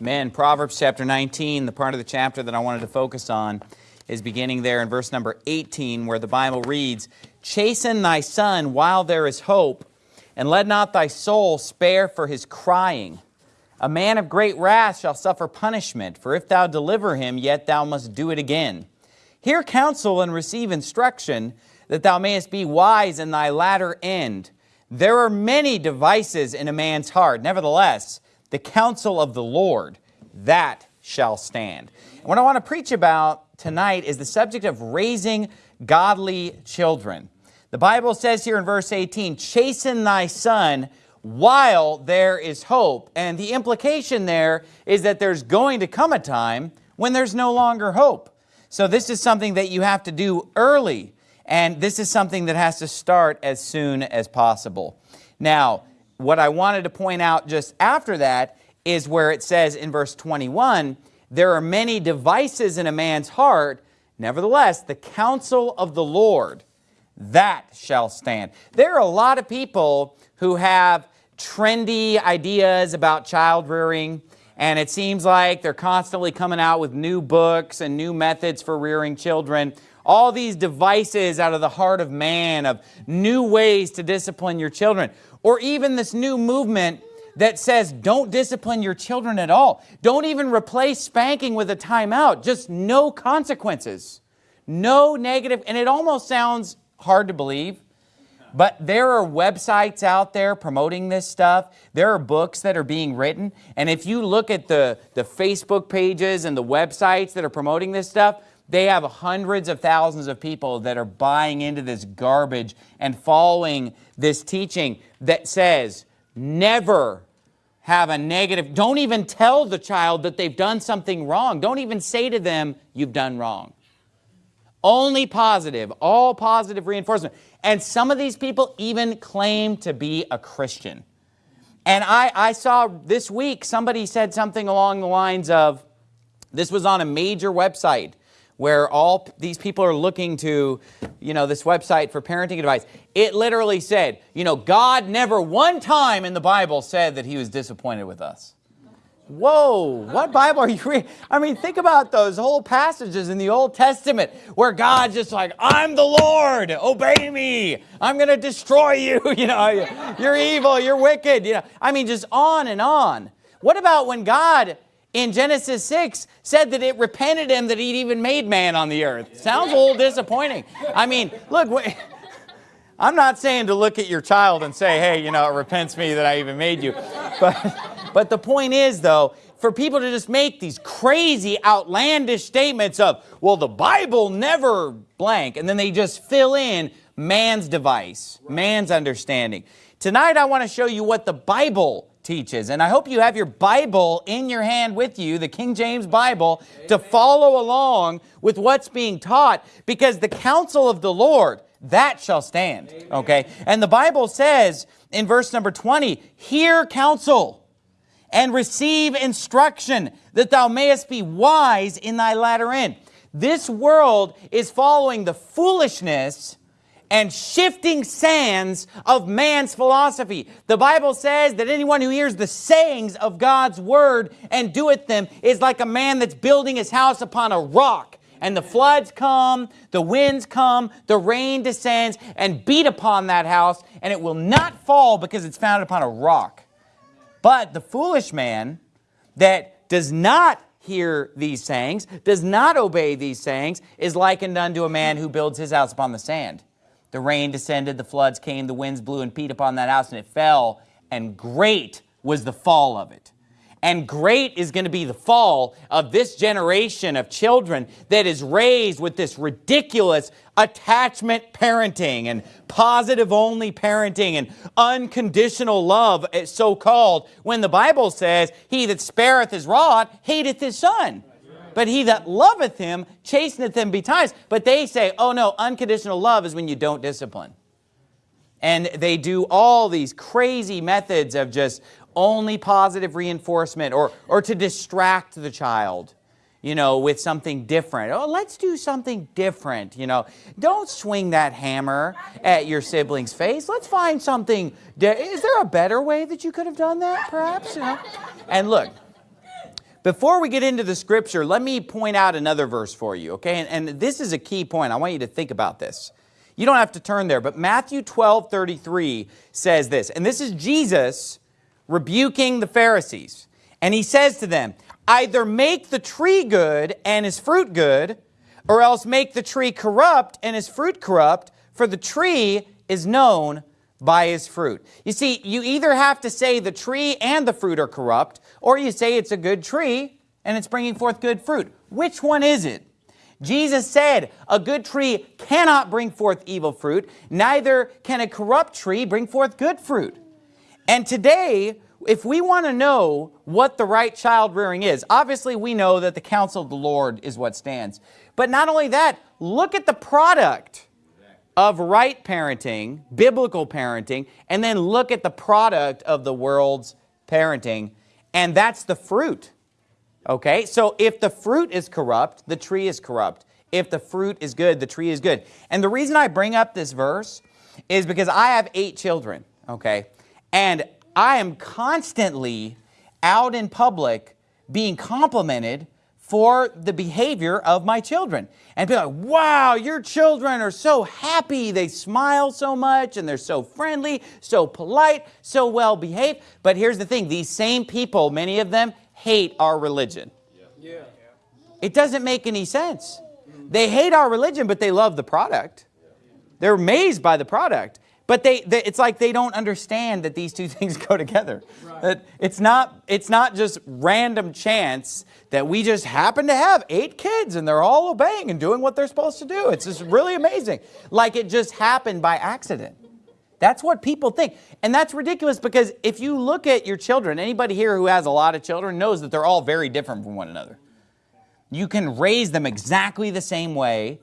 Men, Proverbs chapter 19, the part of the chapter that I wanted to focus on is beginning there in verse number 18 where the Bible reads, Chasten thy son while there is hope, and let not thy soul spare for his crying. A man of great wrath shall suffer punishment, for if thou deliver him, yet thou must do it again. Hear counsel and receive instruction, that thou mayest be wise in thy latter end. There are many devices in a man's heart. Nevertheless, the counsel of the Lord, that shall stand. And what I want to preach about tonight is the subject of raising godly children. The Bible says here in verse 18, chasten thy son while there is hope. And the implication there is that there's going to come a time when there's no longer hope. So this is something that you have to do early. And this is something that has to start as soon as possible. Now, what I wanted to point out just after that is where it says in verse 21, there are many devices in a man's heart, nevertheless, the counsel of the Lord, that shall stand. There are a lot of people who have trendy ideas about child rearing, and it seems like they're constantly coming out with new books and new methods for rearing children. All these devices out of the heart of man of new ways to discipline your children. Or even this new movement that says don't discipline your children at all. Don't even replace spanking with a timeout. Just no consequences. No negative, and it almost sounds hard to believe, but there are websites out there promoting this stuff. There are books that are being written. And if you look at the, the Facebook pages and the websites that are promoting this stuff, they have hundreds of thousands of people that are buying into this garbage and following this teaching that says never have a negative, don't even tell the child that they've done something wrong. Don't even say to them, you've done wrong. Only positive, all positive reinforcement. And some of these people even claim to be a Christian. And I, I saw this week, somebody said something along the lines of, this was on a major website, where all these people are looking to, you know, this website for parenting advice. It literally said, you know, God never one time in the Bible said that he was disappointed with us. Whoa, what Bible are you reading? I mean, think about those whole passages in the Old Testament where God's just like, I'm the Lord, obey me. I'm going to destroy you. You know, you're evil, you're wicked. You know, I mean, just on and on. What about when God in Genesis 6 said that it repented him that he'd even made man on the earth. Sounds a little disappointing. I mean, look, I'm not saying to look at your child and say, hey, you know, it repents me that I even made you. But, but the point is, though, for people to just make these crazy, outlandish statements of, well, the Bible never blank, and then they just fill in man's device, man's understanding. Tonight, I want to show you what the Bible teaches. And I hope you have your Bible in your hand with you, the King James Bible, to follow along with what's being taught because the counsel of the Lord, that shall stand. Okay? And the Bible says in verse number 20, hear counsel and receive instruction that thou mayest be wise in thy latter end. This world is following the foolishness and shifting sands of man's philosophy. The Bible says that anyone who hears the sayings of God's word and doeth them is like a man that's building his house upon a rock. And the floods come, the winds come, the rain descends and beat upon that house, and it will not fall because it's founded upon a rock. But the foolish man that does not hear these sayings, does not obey these sayings, is likened unto a man who builds his house upon the sand. The rain descended, the floods came, the winds blew and beat upon that house, and it fell, and great was the fall of it. And great is going to be the fall of this generation of children that is raised with this ridiculous attachment parenting and positive only parenting and unconditional love, so called, when the Bible says, He that spareth his rod hateth his son. But he that loveth him chasteneth him betimes. But they say, oh no, unconditional love is when you don't discipline. And they do all these crazy methods of just only positive reinforcement or, or to distract the child you know, with something different. Oh, let's do something different, you know. Don't swing that hammer at your sibling's face. Let's find something. Is there a better way that you could have done that, perhaps? You know? And look, Before we get into the scripture, let me point out another verse for you, okay? And, and this is a key point. I want you to think about this. You don't have to turn there, but Matthew 12, 33 says this, and this is Jesus rebuking the Pharisees. And he says to them, either make the tree good and his fruit good, or else make the tree corrupt and his fruit corrupt, for the tree is known by his fruit. You see, you either have to say the tree and the fruit are corrupt, or you say it's a good tree and it's bringing forth good fruit. Which one is it? Jesus said, a good tree cannot bring forth evil fruit, neither can a corrupt tree bring forth good fruit. And today, if we want to know what the right child rearing is, obviously we know that the counsel of the Lord is what stands. But not only that, look at the product of right parenting, biblical parenting, and then look at the product of the world's parenting, and that's the fruit. Okay, so if the fruit is corrupt, the tree is corrupt. If the fruit is good, the tree is good. And the reason I bring up this verse is because I have eight children, okay? And I am constantly out in public being complimented for the behavior of my children. And be like, wow, your children are so happy. They smile so much and they're so friendly, so polite, so well behaved. But here's the thing, these same people, many of them, hate our religion. Yeah. It doesn't make any sense. They hate our religion, but they love the product. They're amazed by the product. But they, they, it's like they don't understand that these two things go together. Right. That it's not, it's not just random chance that we just happen to have eight kids and they're all obeying and doing what they're supposed to do. It's just really amazing. Like it just happened by accident. That's what people think. And that's ridiculous because if you look at your children, anybody here who has a lot of children knows that they're all very different from one another. You can raise them exactly the same way,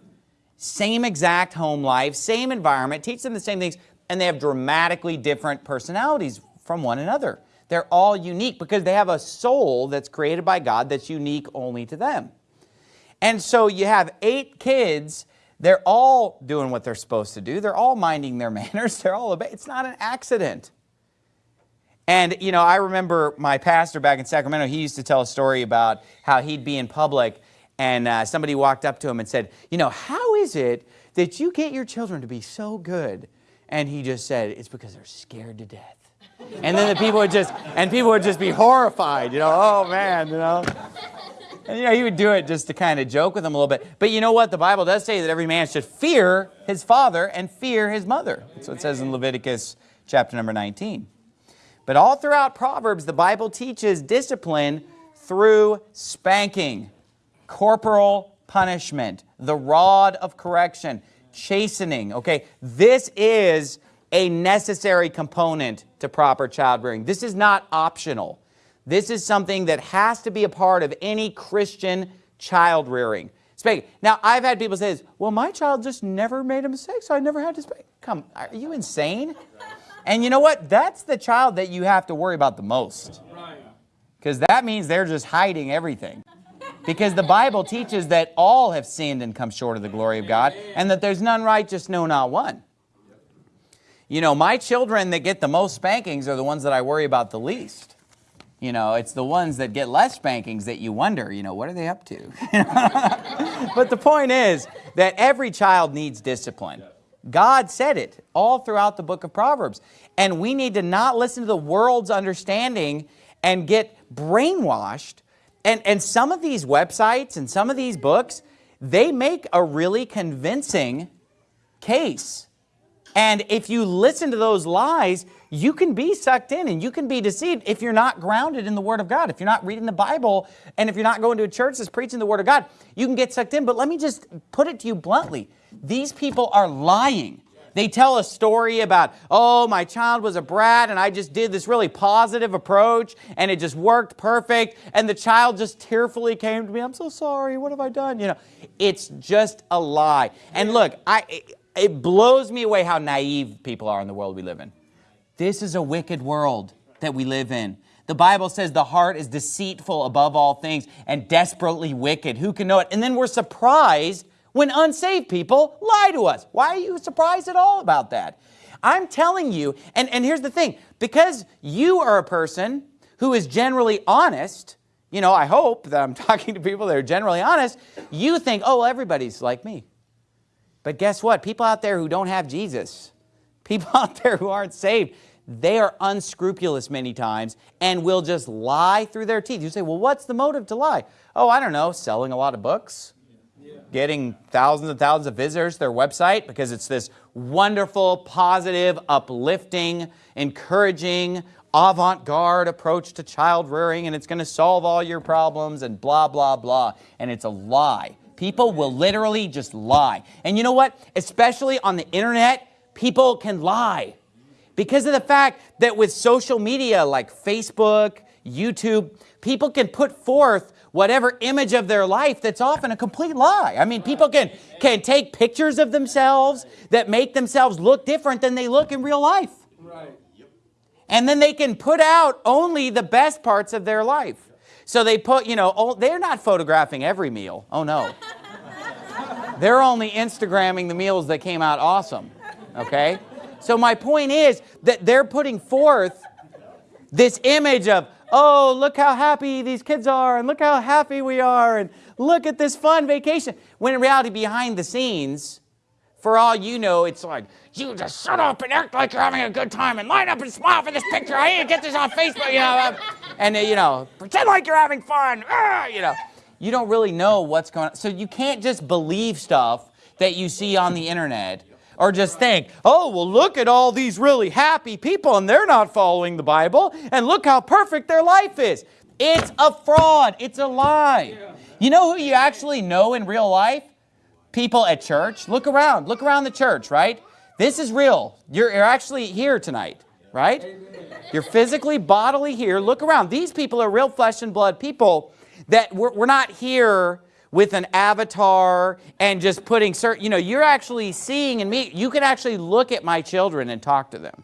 same exact home life, same environment, teach them the same things, and they have dramatically different personalities from one another. They're all unique because they have a soul that's created by God that's unique only to them. And so you have eight kids they're all doing what they're supposed to do. They're all minding their manners. They're all obeying. It's not an accident. And, you know, I remember my pastor back in Sacramento, he used to tell a story about how he'd be in public and uh, somebody walked up to him and said, you know, how is it that you get your children to be so good? And he just said, it's because they're scared to death. And then the people would just, and people would just be horrified, you know, oh man, you know. And, you know, he would do it just to kind of joke with them a little bit. But you know what? The Bible does say that every man should fear his father and fear his mother. That's what it says in Leviticus chapter number 19. But all throughout Proverbs, the Bible teaches discipline through spanking, corporal punishment, the rod of correction, chastening. Okay, this is a necessary component to proper child rearing. This is not optional. This is something that has to be a part of any Christian child rearing. Speak. Now, I've had people say this, well, my child just never made a mistake, so I never had to spank. Come, are you insane? And you know what? That's the child that you have to worry about the most. Because that means they're just hiding everything. Because the Bible teaches that all have sinned and come short of the glory of God, and that there's none righteous, no, not one. You know, my children that get the most spankings are the ones that I worry about the least. You know, it's the ones that get less spankings that you wonder, you know, what are they up to? but the point is that every child needs discipline. God said it all throughout the book of Proverbs. And we need to not listen to the world's understanding and get brainwashed. And, and some of these websites and some of these books, they make a really convincing case. And if you listen to those lies, you can be sucked in and you can be deceived if you're not grounded in the Word of God. If you're not reading the Bible and if you're not going to a church that's preaching the Word of God, you can get sucked in. But let me just put it to you bluntly. These people are lying. They tell a story about, oh, my child was a brat and I just did this really positive approach and it just worked perfect. And the child just tearfully came to me, I'm so sorry, what have I done? You know, it's just a lie. And look, I, it blows me away how naive people are in the world we live in. This is a wicked world that we live in. The Bible says the heart is deceitful above all things and desperately wicked. Who can know it? And then we're surprised when unsaved people lie to us. Why are you surprised at all about that? I'm telling you, and, and here's the thing, because you are a person who is generally honest, you know, I hope that I'm talking to people that are generally honest, you think, oh, well, everybody's like me. But guess what? People out there who don't have Jesus, people out there who aren't saved, they are unscrupulous many times and will just lie through their teeth. You say, well, what's the motive to lie? Oh, I don't know, selling a lot of books, getting thousands and thousands of visitors to their website because it's this wonderful, positive, uplifting, encouraging, avant-garde approach to child rearing and it's going to solve all your problems and blah, blah, blah. And it's a lie. People will literally just lie. And you know what? Especially on the internet, people can lie. Because of the fact that with social media like Facebook, YouTube, people can put forth whatever image of their life that's often a complete lie. I mean, people can, can take pictures of themselves that make themselves look different than they look in real life. Right. And then they can put out only the best parts of their life. So they put, you know, oh, they're not photographing every meal. Oh no. they're only Instagramming the meals that came out awesome. Okay? So my point is that they're putting forth this image of, oh, look how happy these kids are, and look how happy we are, and look at this fun vacation. When in reality, behind the scenes, for all you know, it's like, you just shut up and act like you're having a good time and line up and smile for this picture. I need to get this on Facebook, you know, and, uh, you know, pretend like you're having fun, ah, you know. You don't really know what's going on. So you can't just believe stuff that you see on the internet or just think, oh, well, look at all these really happy people and they're not following the Bible and look how perfect their life is. It's a fraud. It's a lie. You know who you actually know in real life? People at church. Look around. Look around the church, right? This is real. You're, you're actually here tonight, right? You're physically, bodily here. Look around. These people are real flesh and blood people that we're, we're not here with an avatar and just putting certain, you know, you're actually seeing and me, you can actually look at my children and talk to them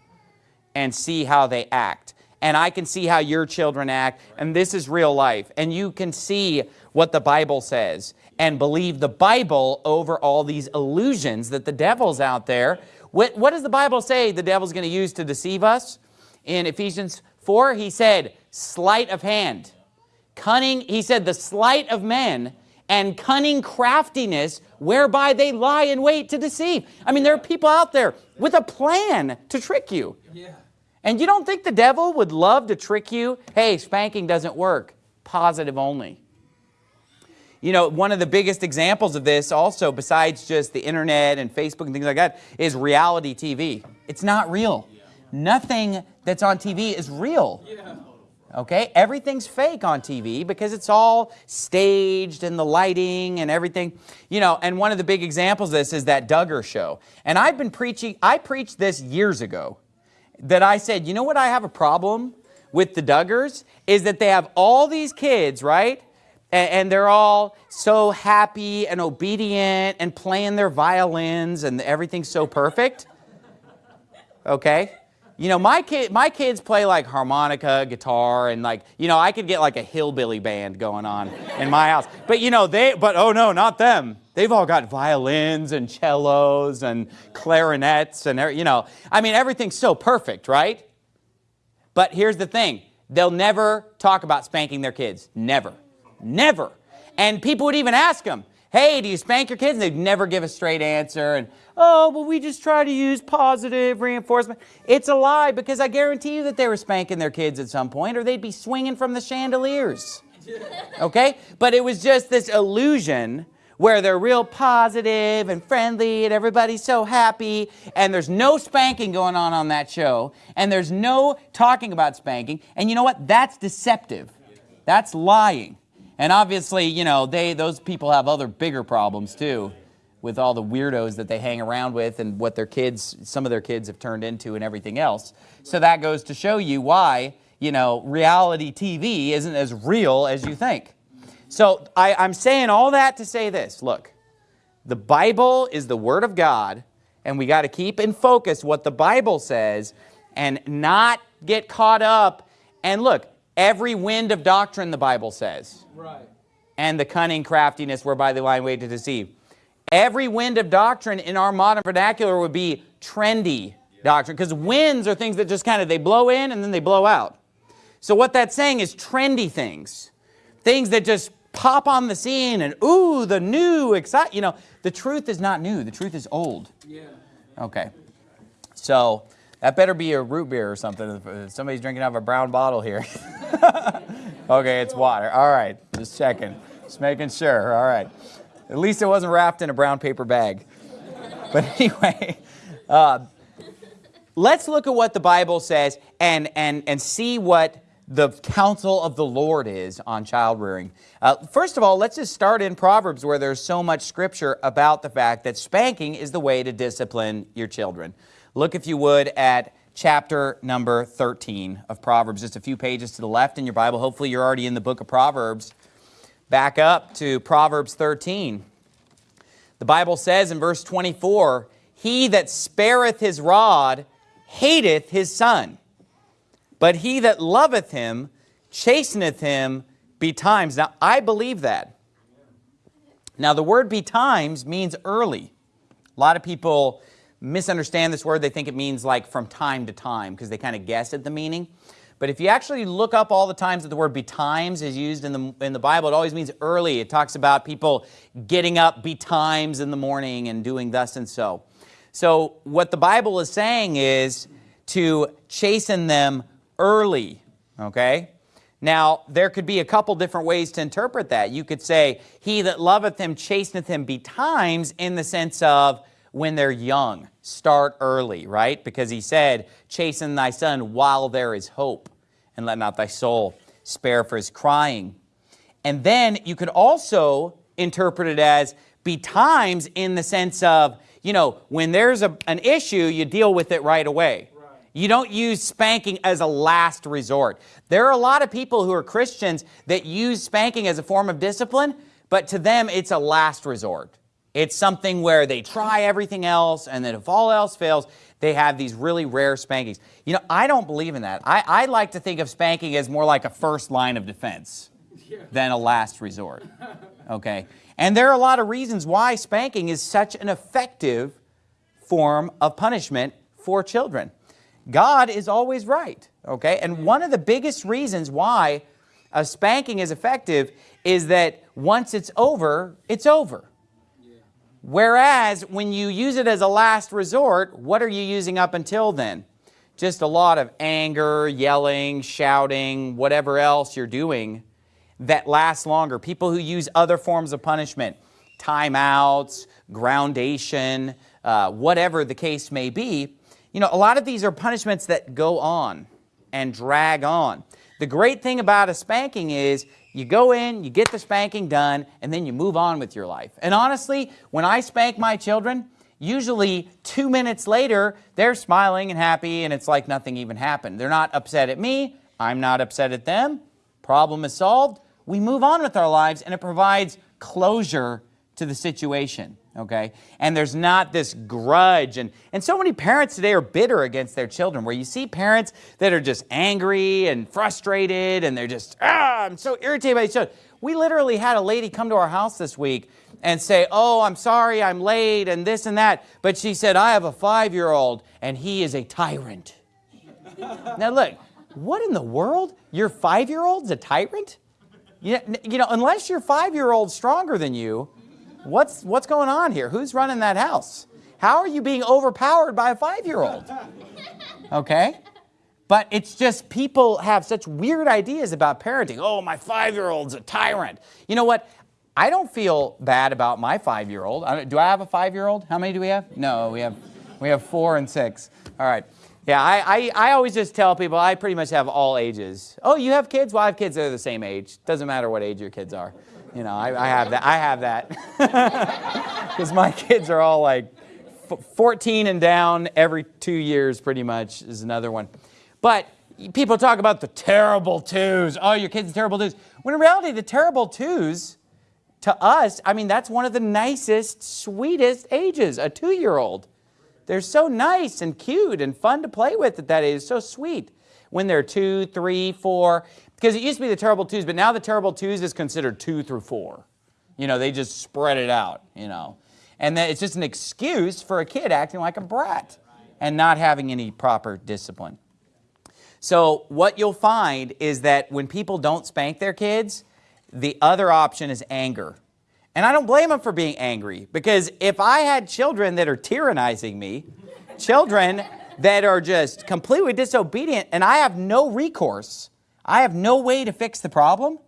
and see how they act. And I can see how your children act, and this is real life. And you can see what the Bible says and believe the Bible over all these illusions that the devil's out there. What, what does the Bible say the devil's going to use to deceive us? In Ephesians 4, he said, sleight of hand. Cunning, he said, the sleight of men and cunning craftiness whereby they lie in wait to deceive. I mean, there are people out there with a plan to trick you. Yeah. And you don't think the devil would love to trick you? Hey, spanking doesn't work. Positive only. You know, one of the biggest examples of this also, besides just the internet and Facebook and things like that, is reality TV. It's not real. Yeah. Nothing that's on TV is real. Yeah. Okay, everything's fake on TV because it's all staged and the lighting and everything. You know, and one of the big examples of this is that Duggar show. And I've been preaching, I preached this years ago, that I said, you know what I have a problem with the Duggars? Is that they have all these kids, right? And, they're all so happy and obedient and playing their violins and everything's so perfect. Okay? You know, my, kid, my kids play like harmonica, guitar, and like, you know, I could get like a hillbilly band going on in my house. But you know, they, but oh no, not them. They've all got violins and cellos and clarinets and, you know, I mean, everything's so perfect, right? But here's the thing. They'll never talk about spanking their kids. Never. Never. And people would even ask them, hey, do you spank your kids? And they'd never give a straight answer. And, oh, well, we just try to use positive reinforcement. It's a lie because I guarantee you that they were spanking their kids at some point or they'd be swinging from the chandeliers. Okay? But it was just this illusion where they're real positive and friendly and everybody's so happy and there's no spanking going on on that show and there's no talking about spanking. And you know what? That's deceptive. That's lying. And obviously, you know, they those people have other bigger problems too with all the weirdos that they hang around with and what their kids, some of their kids have turned into and everything else. So that goes to show you why, you know, reality TV isn't as real as you think. So I, I'm saying all that to say this. Look, the Bible is the Word of God, and we got to keep in focus what the Bible says and not get caught up. And look, Every wind of doctrine, the Bible says. Right. And the cunning craftiness whereby the lie way to deceive. Every wind of doctrine in our modern vernacular would be trendy doctrine because winds are things that just kind of, they blow in and then they blow out. So what that's saying is trendy things. things that just pop on the scene and ooh, the new, excite. You know, the truth is not new. The truth is old. Yeah. Okay. So that better be a root beer or something. Somebody's drinking out of a brown bottle here. okay, it's water. All right, just checking. Just making sure. All right. At least it wasn't wrapped in a brown paper bag. But anyway, uh, let's look at what the Bible says and, and, and see what the counsel of the Lord is on child rearing. Uh, first of all, let's just start in Proverbs where there's so much scripture about the fact that spanking is the way to discipline your children. Look, if you would, at chapter number 13 of Proverbs, just a few pages to the left in your Bible. Hopefully you're already in the book of Proverbs. Back up to Proverbs 13. The Bible says in verse 24, He that spareth his rod hateth his son, but he that loveth him chasteneth him betimes. Now, I believe that. Now, the word betimes means early. A lot of people misunderstand this word. They think it means like from time to time because they kind of guess at the meaning. But if you actually look up all the times that the word betimes is used in the, in the Bible, it always means early. It talks about people getting up betimes in the morning and doing thus and so. So what the Bible is saying is to chasten them early, okay? Now, there could be a couple different ways to interpret that. You could say, he that loveth him chasteneth him betimes in the sense of when they're young. Start early, right? Because he said, chasten thy son while there is hope, and let not thy soul spare for his crying. And then you could also interpret it as betimes in the sense of, you know, when there's a, an issue, you deal with it right away. You don't use spanking as a last resort. There are a lot of people who are Christians that use spanking as a form of discipline, but to them it's a last resort. It's something where they try everything else, and then if all else fails, they have these really rare spankings. You know, I don't believe in that. I, I like to think of spanking as more like a first line of defense than a last resort. Okay? And there are a lot of reasons why spanking is such an effective form of punishment for children. God is always right, okay? And one of the biggest reasons why a spanking is effective is that once it's over, it's over. Whereas when you use it as a last resort, what are you using up until then? Just a lot of anger, yelling, shouting, whatever else you're doing that lasts longer. People who use other forms of punishment, timeouts, groundation, uh, whatever the case may be, you know, a lot of these are punishments that go on and drag on. The great thing about a spanking is you go in, you get the spanking done, and then you move on with your life. And honestly, when I spank my children, usually two minutes later, they're smiling and happy and it's like nothing even happened. They're not upset at me. I'm not upset at them. Problem is solved. We move on with our lives and it provides closure to the situation okay? And there's not this grudge. And, and so many parents today are bitter against their children, where you see parents that are just angry and frustrated, and they're just, ah, I'm so irritated by each other. We literally had a lady come to our house this week and say, oh, I'm sorry, I'm late, and this and that. But she said, I have a five-year-old, and he is a tyrant. now look, what in the world? Your five-year-old's a tyrant? You, you know, unless your five-year-old's stronger than you, What's, what's going on here? Who's running that house? How are you being overpowered by a five-year-old? Okay? But it's just people have such weird ideas about parenting. Oh, my five-year-old's a tyrant. You know what? I don't feel bad about my five-year-old. Do I have a five-year-old? How many do we have? No, we have, we have four and six. All right. Yeah, I, I, I always just tell people I pretty much have all ages. Oh, you have kids? Well, I have kids that are the same age. Doesn't matter what age your kids are. You know, I, I have that. I have that. Because my kids are all like 14 and down every two years pretty much is another one. But people talk about the terrible twos. Oh, your kid's terrible twos. When in reality, the terrible twos, to us, I mean, that's one of the nicest, sweetest ages, a two-year-old. They're so nice and cute and fun to play with at that age, so sweet. When they're two, three, four, because it used to be the terrible twos, but now the terrible twos is considered two through four. You know, they just spread it out, you know. And then it's just an excuse for a kid acting like a brat and not having any proper discipline. So what you'll find is that when people don't spank their kids, the other option is anger. And I don't blame them for being angry because if I had children that are tyrannizing me, children that are just completely disobedient and I have no recourse, I have no way to fix the problem,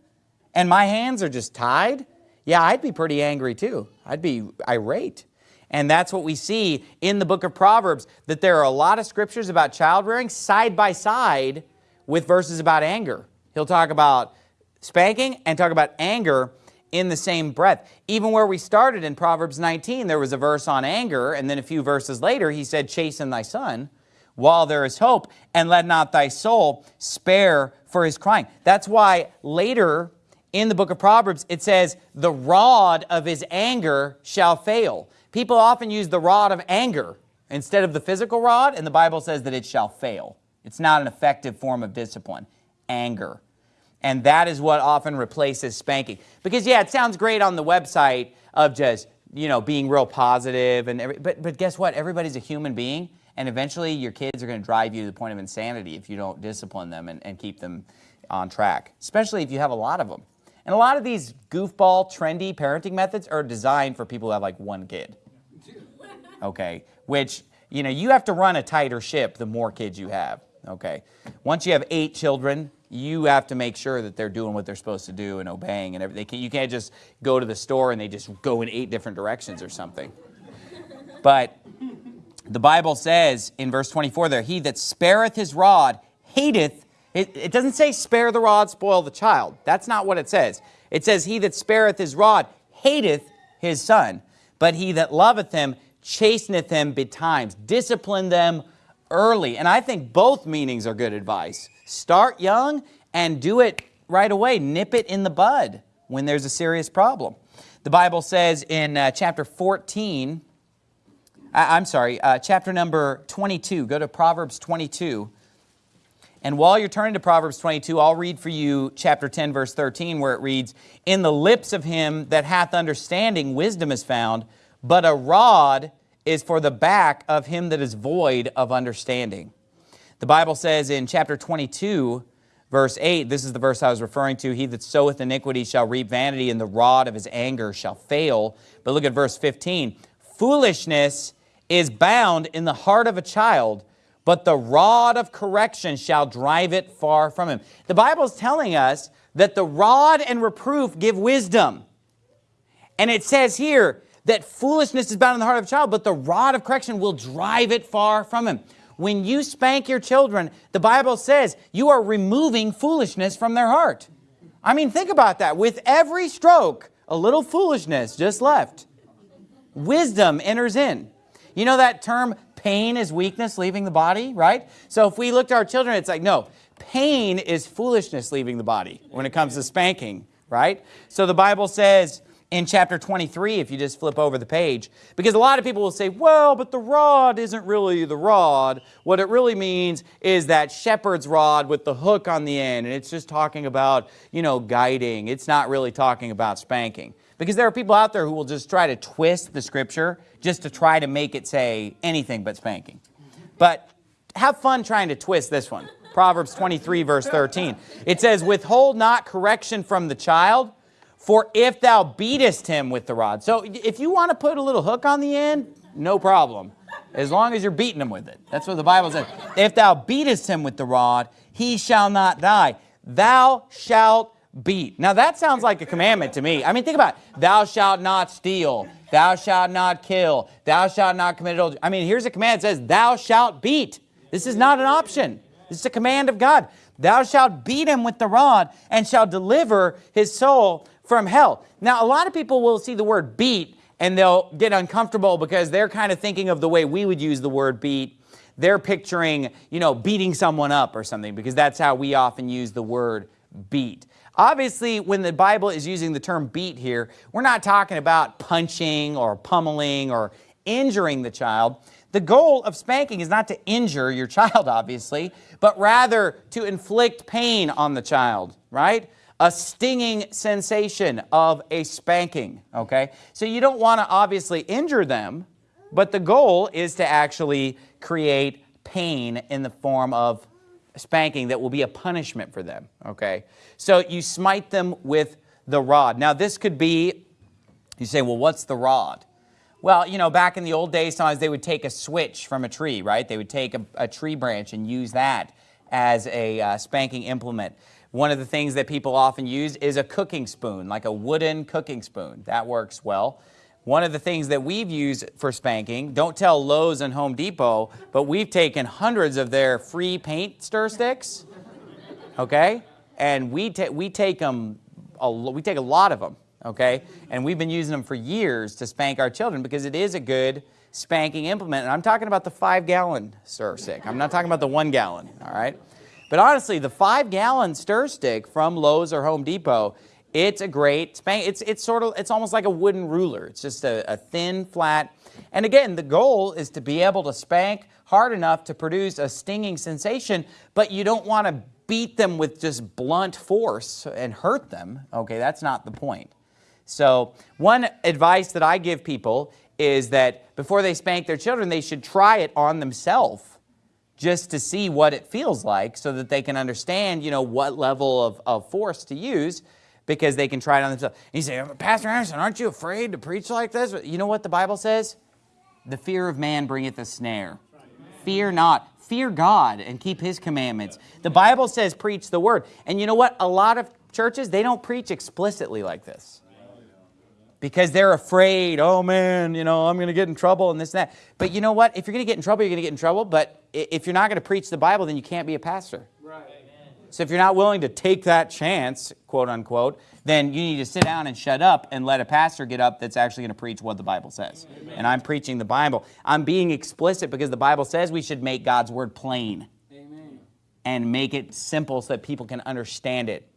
and my hands are just tied, yeah, I'd be pretty angry too. I'd be irate. And that's what we see in the book of Proverbs, that there are a lot of scriptures about child rearing side by side with verses about anger. He'll talk about spanking and talk about anger in the same breath. Even where we started in Proverbs 19, there was a verse on anger, and then a few verses later, he said, chasten thy son while there is hope, and let not thy soul spare for his crying. That's why later in the book of Proverbs, it says, the rod of his anger shall fail. People often use the rod of anger instead of the physical rod, and the Bible says that it shall fail. It's not an effective form of discipline, anger. And that is what often replaces spanking. Because yeah, it sounds great on the website of just, you know, being real positive and every, but, but guess what? Everybody's a human being and eventually your kids are going to drive you to the point of insanity if you don't discipline them and, and keep them on track, especially if you have a lot of them. And a lot of these goofball, trendy parenting methods are designed for people who have like one kid. Okay, which, you know, you have to run a tighter ship the more kids you have. Okay, once you have eight children, you have to make sure that they're doing what they're supposed to do and obeying and everything. You can't just go to the store and they just go in eight different directions or something. But the Bible says in verse 24 there, he that spareth his rod hateth it, it doesn't say spare the rod, spoil the child. That's not what it says. It says, he that spareth his rod hateth his son, but he that loveth him chasteneth him betimes. Discipline them early. And I think both meanings are good advice. Start young and do it right away. Nip it in the bud when there's a serious problem. The Bible says in uh, chapter 14, I, am sorry, uh, chapter number 22, go to Proverbs 22, and while you're turning to Proverbs 22, I'll read for you chapter 10, verse 13, where it reads, In the lips of him that hath understanding wisdom is found, but a rod is for the back of him that is void of understanding. The Bible says in chapter 22, verse 8, this is the verse I was referring to, He that soweth iniquity shall reap vanity, and the rod of his anger shall fail. But look at verse 15. Foolishness is bound in the heart of a child, but the rod of correction shall drive it far from him. The Bible is telling us that the rod and reproof give wisdom. And it says here that foolishness is bound in the heart of a child, but the rod of correction will drive it far from him. When you spank your children, the Bible says you are removing foolishness from their heart. I mean, think about that. With every stroke, a little foolishness just left. Wisdom enters in. You know that term, pain is weakness leaving the body, right? So if we look to our children, it's like, no, pain is foolishness leaving the body when it comes to spanking, right? So the Bible says in chapter 23, if you just flip over the page, because a lot of people will say, well, but the rod isn't really the rod. What it really means is that shepherd's rod with the hook on the end, and it's just talking about, you know, guiding. It's not really talking about spanking. Because there are people out there who will just try to twist the scripture just to try to make it say anything but spanking. But have fun trying to twist this one. Proverbs 23 verse 13. It says, withhold not correction from the child, for if thou beatest him with the rod. So if you want to put a little hook on the end, no problem. As long as you're beating him with it. That's what the Bible says. If thou beatest him with the rod, he shall not die. Thou shalt beat. Now that sounds like a commandment to me. I mean, think about it. Thou shalt not steal. Thou shalt not kill. Thou shalt not commit adultery. I mean, here's a command that says, thou shalt beat. This is not an option. This is a command of God. Thou shalt beat him with the rod and shall deliver his soul from hell. Now, a lot of people will see the word beat and they'll get uncomfortable because they're kind of thinking of the way we would use the word beat. They're picturing, you know, beating someone up or something because that's how we often use the word beat. Obviously, when the Bible is using the term beat here, we're not talking about punching or pummeling or injuring the child. The goal of spanking is not to injure your child, obviously, but rather to inflict pain on the child, right? A stinging sensation of a spanking, okay? So you don't want to obviously injure them, but the goal is to actually create pain in the form of spanking that will be a punishment for them, okay? So you smite them with the rod. Now this could be, you say, well, what's the rod? Well, you know, back in the old days, sometimes they would take a switch from a tree, right? They would take a, a tree branch and use that as a uh, spanking implement. One of the things that people often use is a cooking spoon, like a wooden cooking spoon. That works well. One of the things that we've used for spanking, don't tell Lowe's and Home Depot, but we've taken hundreds of their free paint stir sticks, okay? And we, ta we, take them, a, we take a lot of them okay? And we've been using them for years to spank our children because it is a good spanking implement. And I'm talking about the five gallon stir stick. I'm not talking about the one gallon, all right? But honestly, the five gallon stir stick from Lowe's or Home Depot, it's a great spank. It's, it's sort of, it's almost like a wooden ruler. It's just a, a thin, flat, and again, the goal is to be able to spank hard enough to produce a stinging sensation, but you don't want to beat them with just blunt force and hurt them. Okay, that's not the point. So one advice that I give people is that before they spank their children, they should try it on themselves just to see what it feels like so that they can understand, you know, what level of, of force to use because they can try it on themselves. And you say, oh, Pastor Anderson, aren't you afraid to preach like this? You know what the Bible says? The fear of man bringeth a snare. Fear not. Fear God and keep his commandments. The Bible says preach the word. And you know what? A lot of churches, they don't preach explicitly like this because they're afraid, oh man, you know, I'm going to get in trouble and this and that. But you know what? If you're going to get in trouble, you're going to get in trouble. But if you're not going to preach the Bible, then you can't be a pastor. So if you're not willing to take that chance, quote unquote, then you need to sit down and shut up and let a pastor get up that's actually going to preach what the Bible says. Amen. And I'm preaching the Bible. I'm being explicit because the Bible says we should make God's word plain. Amen. And make it simple so that people can understand it.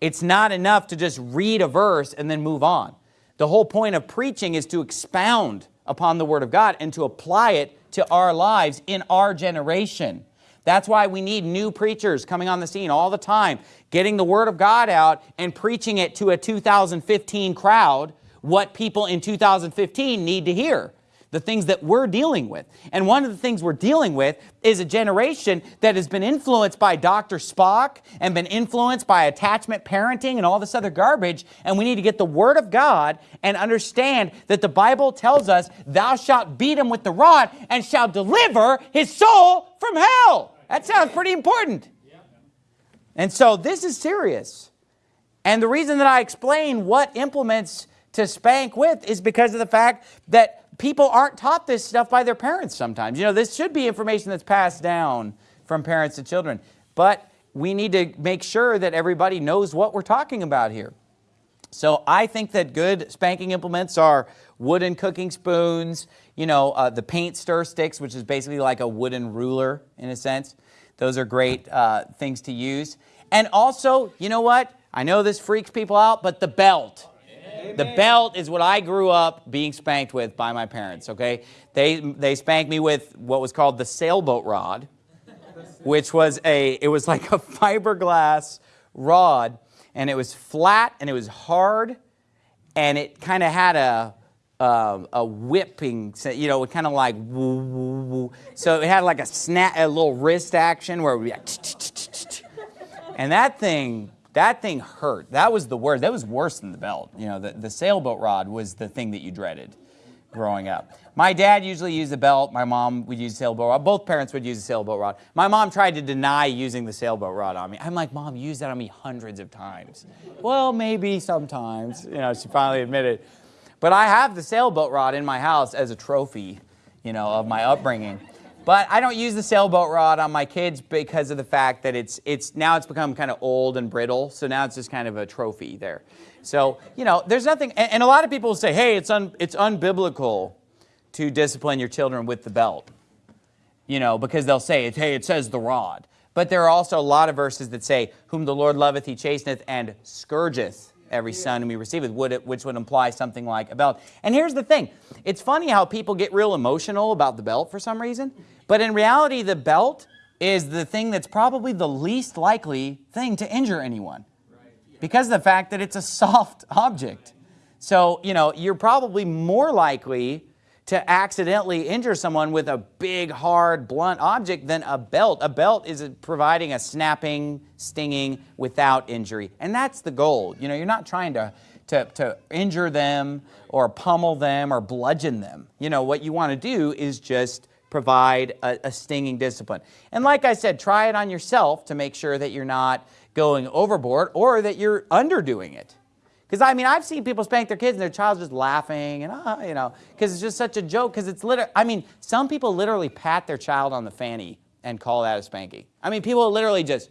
It's not enough to just read a verse and then move on. The whole point of preaching is to expound upon the Word of God and to apply it to our lives in our generation. That's why we need new preachers coming on the scene all the time, getting the Word of God out and preaching it to a 2015 crowd, what people in 2015 need to hear the things that we're dealing with. And one of the things we're dealing with is a generation that has been influenced by Dr. Spock and been influenced by attachment parenting and all this other garbage. And we need to get the Word of God and understand that the Bible tells us, thou shalt beat him with the rod and shall deliver his soul from hell. That sounds pretty important. And so this is serious. And the reason that I explain what implements to spank with is because of the fact that people aren't taught this stuff by their parents sometimes. You know, this should be information that's passed down from parents to children. But we need to make sure that everybody knows what we're talking about here. So I think that good spanking implements are wooden cooking spoons, you know, uh, the paint stir sticks, which is basically like a wooden ruler in a sense. Those are great uh, things to use. And also, you know what? I know this freaks people out, but the belt. The belt is what I grew up being spanked with by my parents, okay? They, they spanked me with what was called the sailboat rod, which was a, it was like a fiberglass rod, and it was flat, and it was hard, and it kind of had a, uh, a whipping, you know, kind of like woo, woo, woo. So it had like a snap, a little wrist action where would like, and that thing that thing hurt. That was the worst. That was worse than the belt. You know, the, the sailboat rod was the thing that you dreaded growing up. My dad usually used the belt. My mom would use the sailboat rod. Both parents would use the sailboat rod. My mom tried to deny using the sailboat rod on me. I'm like, Mom, used that on me hundreds of times. well, maybe sometimes. You know, she finally admitted. But I have the sailboat rod in my house as a trophy, you know, of my upbringing. But I don't use the sailboat rod on my kids because of the fact that it's, it's now it's become kind of old and brittle. So now it's just kind of a trophy there. So, you know, there's nothing, and, and a lot of people say, hey, it's, un, it's unbiblical to discipline your children with the belt. You know, because they'll say, hey, it says the rod. But there are also a lot of verses that say, whom the Lord loveth, he chasteneth, and scourgeth every son we whom he receiveth, which would imply something like a belt. And here's the thing. It's funny how people get real emotional about the belt for some reason. But in reality, the belt is the thing that's probably the least likely thing to injure anyone because of the fact that it's a soft object. So, you know, you're probably more likely to accidentally injure someone with a big, hard, blunt object than a belt. A belt is providing a snapping, stinging without injury. And that's the goal. You know, you're not trying to, to, to injure them or pummel them or bludgeon them. You know, what you want to do is just provide a, a stinging discipline. And like I said, try it on yourself to make sure that you're not going overboard or that you're underdoing it. Because I mean, I've seen people spank their kids and their child's just laughing and, ah, you know, because it's just such a joke. Because it's literally, I mean, some people literally pat their child on the fanny and call that a spanking. I mean, people literally just,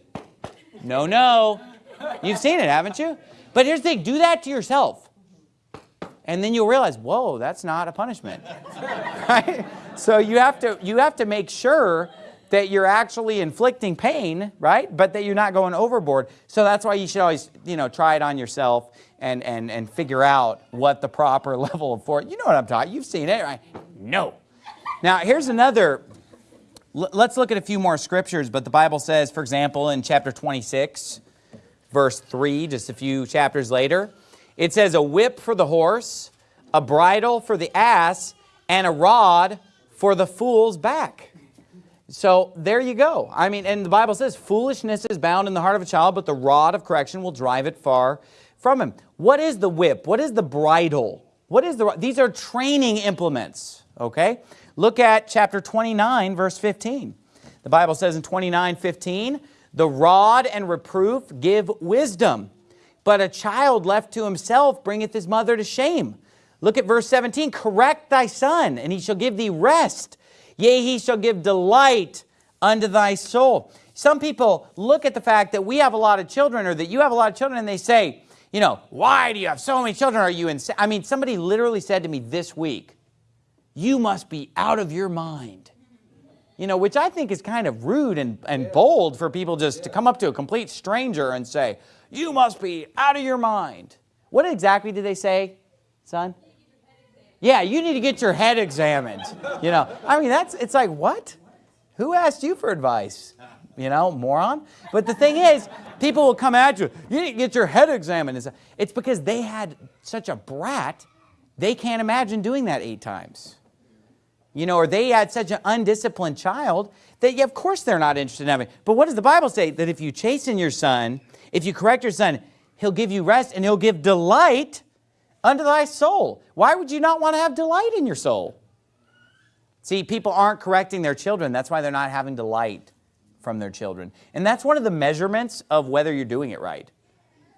no, no. You've seen it, haven't you? But here's the thing, do that to yourself. And then you'll realize, whoa, that's not a punishment. right? So you have to, you have to make sure that you're actually inflicting pain, right? But that you're not going overboard. So that's why you should always, you know, try it on yourself and, and, and figure out what the proper level of force, you know what I'm talking, you've seen it, right? No. Now, here's another, let's look at a few more scriptures, but the Bible says, for example, in chapter 26, verse 3, just a few chapters later, it says, a whip for the horse, a bridle for the ass, and a rod for the fool's back. So there you go. I mean, and the Bible says, foolishness is bound in the heart of a child, but the rod of correction will drive it far from him. What is the whip? What is the bridle? What is the, these are training implements, okay? Look at chapter 29, verse 15. The Bible says in 29, 15, the rod and reproof give wisdom, but a child left to himself bringeth his mother to shame. Look at verse 17, correct thy son, and he shall give thee rest. Yea, he shall give delight unto thy soul. Some people look at the fact that we have a lot of children or that you have a lot of children and they say, you know, why do you have so many children? Are you insane? I mean, somebody literally said to me this week, you must be out of your mind. You know, which I think is kind of rude and, and yeah. bold for people just yeah. to come up to a complete stranger and say, you must be out of your mind. What exactly did they say, son? Yeah, you need to get your head examined. You know, I mean, that's, it's like, what? Who asked you for advice? You know, moron. But the thing is, people will come at you. You to get your head examined. It's because they had such a brat, they can't imagine doing that eight times. You know, or they had such an undisciplined child that, yeah, of course, they're not interested in having. But what does the Bible say? That if you chasten your son, if you correct your son, he'll give you rest and he'll give delight unto thy soul. Why would you not want to have delight in your soul? See, people aren't correcting their children. That's why they're not having delight from their children. And that's one of the measurements of whether you're doing it right.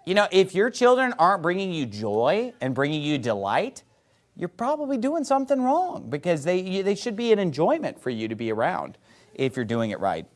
You know, if your children aren't bringing you joy and bringing you delight, you're probably doing something wrong because they, they should be an enjoyment for you to be around if you're doing it right.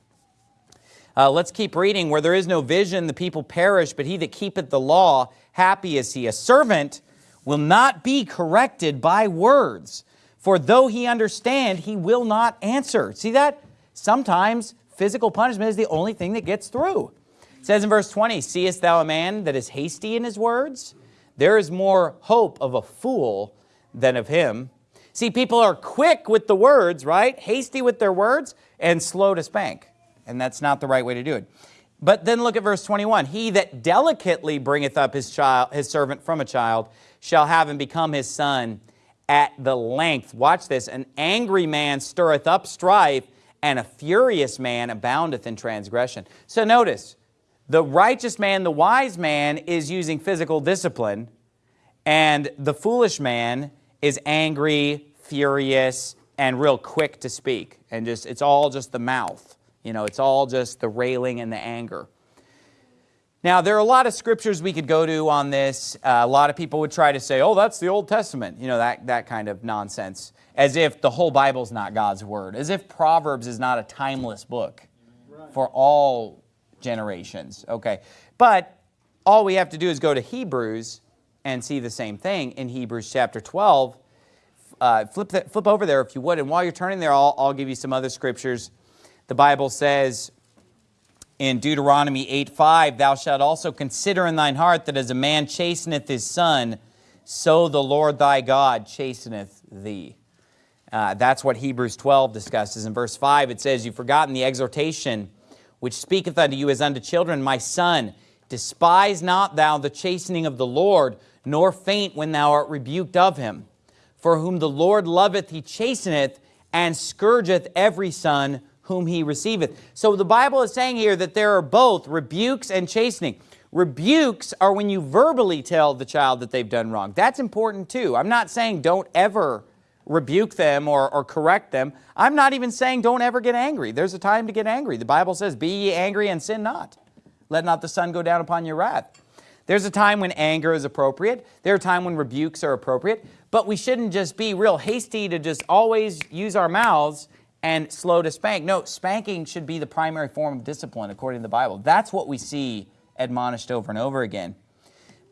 Uh, let's keep reading. Where there is no vision, the people perish, but he that keepeth the law, happy is he. A servant will not be corrected by words, for though he understand, he will not answer. See that? Sometimes physical punishment is the only thing that gets through. It says in verse 20, Seest thou a man that is hasty in his words? There is more hope of a fool than of him. See, people are quick with the words, right? Hasty with their words and slow to spank. And that's not the right way to do it. But then look at verse 21. He that delicately bringeth up his child, his servant from a child, shall have him become his son at the length. Watch this. An angry man stirreth up strife, and a furious man aboundeth in transgression. So notice, the righteous man, the wise man, is using physical discipline, and the foolish man is angry, furious, and real quick to speak. And just it's all just the mouth. You know, it's all just the railing and the anger. Now, there are a lot of scriptures we could go to on this. Uh, a lot of people would try to say, oh, that's the Old Testament, you know, that, that kind of nonsense as if the whole Bible is not God's Word, as if Proverbs is not a timeless book for all generations. Okay, but all we have to do is go to Hebrews and see the same thing in Hebrews chapter 12. Uh, flip, that, flip over there if you would, and while you're turning there, I'll, I'll give you some other scriptures. The Bible says in Deuteronomy 8.5, Thou shalt also consider in thine heart that as a man chasteneth his son, so the Lord thy God chasteneth thee. Uh, that's what Hebrews 12 discusses. In verse 5, it says, You've forgotten the exhortation which speaketh unto you as unto children, My son, despise not thou the chastening of the Lord, nor faint when thou art rebuked of him. For whom the Lord loveth, he chasteneth, and scourgeth every son whom he receiveth. So the Bible is saying here that there are both rebukes and chastening. Rebukes are when you verbally tell the child that they've done wrong. That's important too. I'm not saying don't ever rebuke them or, or correct them. I'm not even saying don't ever get angry. There's a time to get angry. The Bible says, be ye angry and sin not. Let not the sun go down upon your wrath. There's a time when anger is appropriate. There are times when rebukes are appropriate. But we shouldn't just be real hasty to just always use our mouths and slow to spank. No, spanking should be the primary form of discipline according to the Bible. That's what we see admonished over and over again.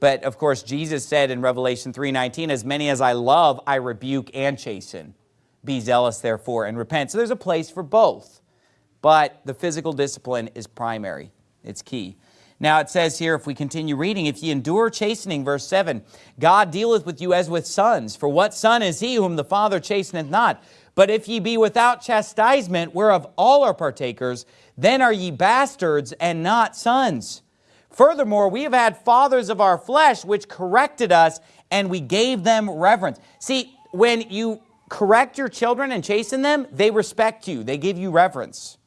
But of course, Jesus said in Revelation 3.19, as many as I love, I rebuke and chasten. Be zealous, therefore, and repent. So there's a place for both. But the physical discipline is primary. It's key. Now it says here, if we continue reading, if ye endure chastening, verse 7, God dealeth with you as with sons. For what son is he whom the Father chasteneth not? But if ye be without chastisement, whereof all are partakers, then are ye bastards and not sons. Furthermore, we have had fathers of our flesh which corrected us, and we gave them reverence. See, when you correct your children and chasten them, they respect you. They give you reverence.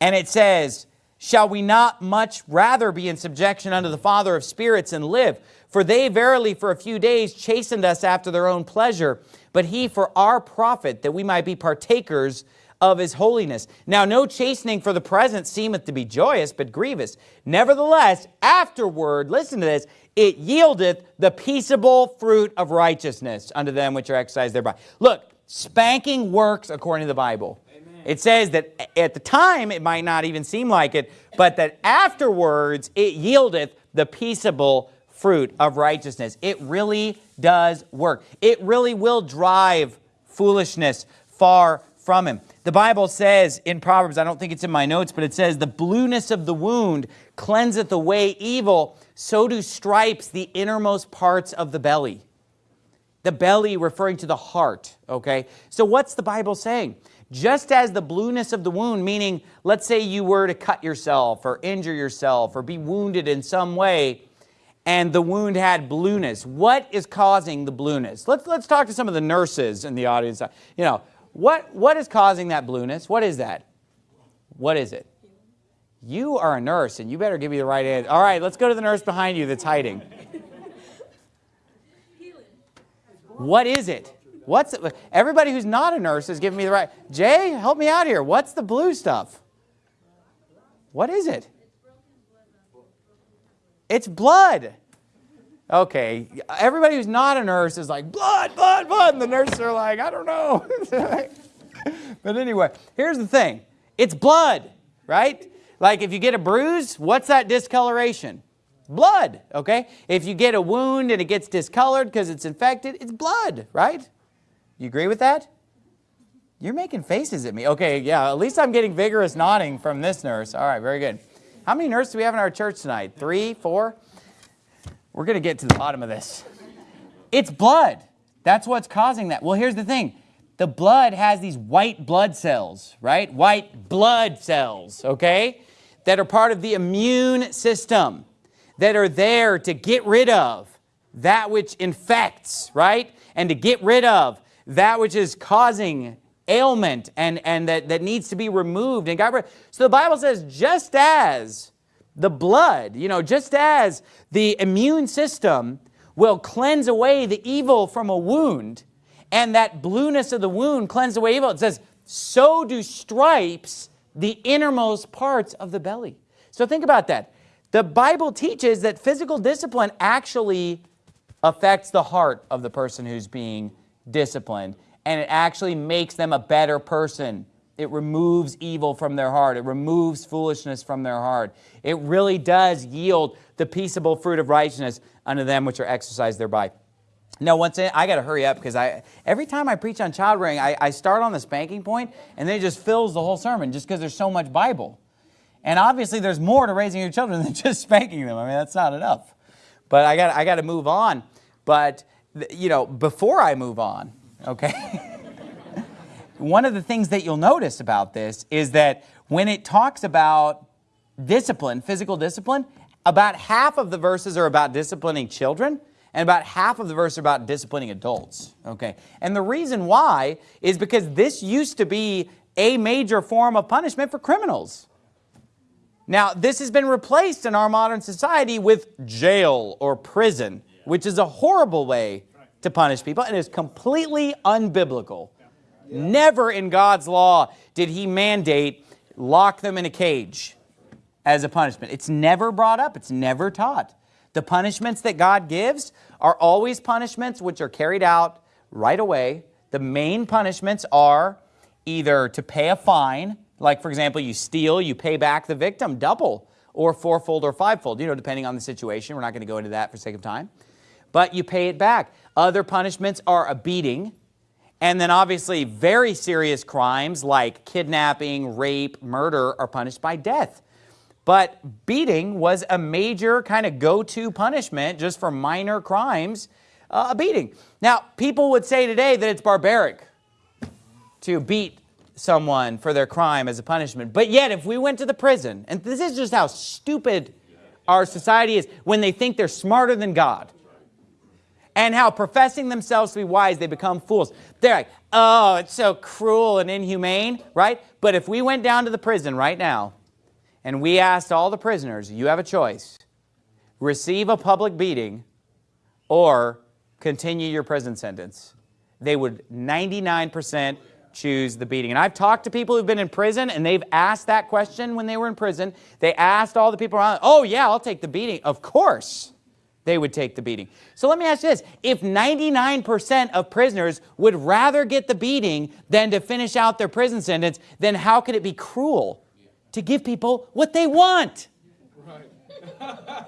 And it says, Shall we not much rather be in subjection unto the Father of spirits and live? For they verily for a few days chastened us after their own pleasure, but he for our profit, that we might be partakers of his holiness. Now no chastening for the present seemeth to be joyous, but grievous. Nevertheless, afterward, listen to this, it yieldeth the peaceable fruit of righteousness unto them which are exercised thereby. Look, spanking works according to the Bible. It says that at the time it might not even seem like it, but that afterwards it yieldeth the peaceable fruit of righteousness. It really does work. It really will drive foolishness far from him. The Bible says in Proverbs, I don't think it's in my notes, but it says, the blueness of the wound cleanseth away evil, so do stripes the innermost parts of the belly. The belly referring to the heart, okay? So what's the Bible saying? Just as the blueness of the wound, meaning let's say you were to cut yourself or injure yourself or be wounded in some way, and the wound had blueness. What is causing the blueness? Let's, let's talk to some of the nurses in the audience. You know, what, what is causing that blueness? What is that? What is it? You are a nurse, and you better give me the right answer. All right, let's go to the nurse behind you that's hiding. What is it? What's it? Everybody who's not a nurse is giving me the right. Jay, help me out here. What's the blue stuff? What is it? It's blood. Okay, everybody who's not a nurse is like, blood, blood, blood. And the nurses are like, I don't know. but anyway, here's the thing. It's blood, right? Like if you get a bruise, what's that discoloration? Blood, okay? If you get a wound and it gets discolored because it's infected, it's blood, right? You agree with that? You're making faces at me. Okay, yeah, at least I'm getting vigorous nodding from this nurse. All right, very good. How many nurses do we have in our church tonight? Three, four? We're going to get to the bottom of this. It's blood. That's what's causing that. Well, here's the thing. The blood has these white blood cells, right? White blood cells, okay? That are part of the immune system that are there to get rid of that which infects, right? And to get rid of that which is causing ailment and, and that, that needs to be removed and got rid So the Bible says, just as the blood, you know, just as the immune system will cleanse away the evil from a wound, and that blueness of the wound cleanse away evil, it says, so do stripes the innermost parts of the belly. So think about that. The Bible teaches that physical discipline actually affects the heart of the person who's being disciplined, and it actually makes them a better person it removes evil from their heart. It removes foolishness from their heart. It really does yield the peaceable fruit of righteousness unto them which are exercised thereby. Now, once in, I got to hurry up because I every time I preach on child rearing, I, I start on the spanking point and then it just fills the whole sermon just because there's so much Bible. And obviously there's more to raising your children than just spanking them. I mean, that's not enough. But I got, I got to move on. But, you know, before I move on, okay, one of the things that you'll notice about this is that when it talks about discipline, physical discipline, about half of the verses are about disciplining children, and about half of the verse are about disciplining adults. Okay, and the reason why is because this used to be a major form of punishment for criminals. Now, this has been replaced in our modern society with jail or prison, which is a horrible way to punish people and is completely unbiblical. Never in God's law did he mandate lock them in a cage as a punishment. It's never brought up. It's never taught. The punishments that God gives are always punishments which are carried out right away. The main punishments are either to pay a fine, like for example, you steal, you pay back the victim double or fourfold or fivefold, you know, depending on the situation. We're not going to go into that for sake of time. But you pay it back. Other punishments are a beating, and then obviously very serious crimes like kidnapping, rape, murder are punished by death. But beating was a major kind of go-to punishment just for minor crimes, uh, a beating. Now, people would say today that it's barbaric to beat someone for their crime as a punishment. But yet, if we went to the prison, and this is just how stupid our society is, when they think they're smarter than God, and how professing themselves to be wise, they become fools. They're like, oh, it's so cruel and inhumane, right? But if we went down to the prison right now, and we asked all the prisoners, you have a choice, receive a public beating or continue your prison sentence, they would 99% choose the beating. And I've talked to people who've been in prison and they've asked that question when they were in prison. They asked all the people around, oh yeah, I'll take the beating. Of course they would take the beating. So let me ask you this, if 99% of prisoners would rather get the beating than to finish out their prison sentence, then how could it be cruel to give people what they want?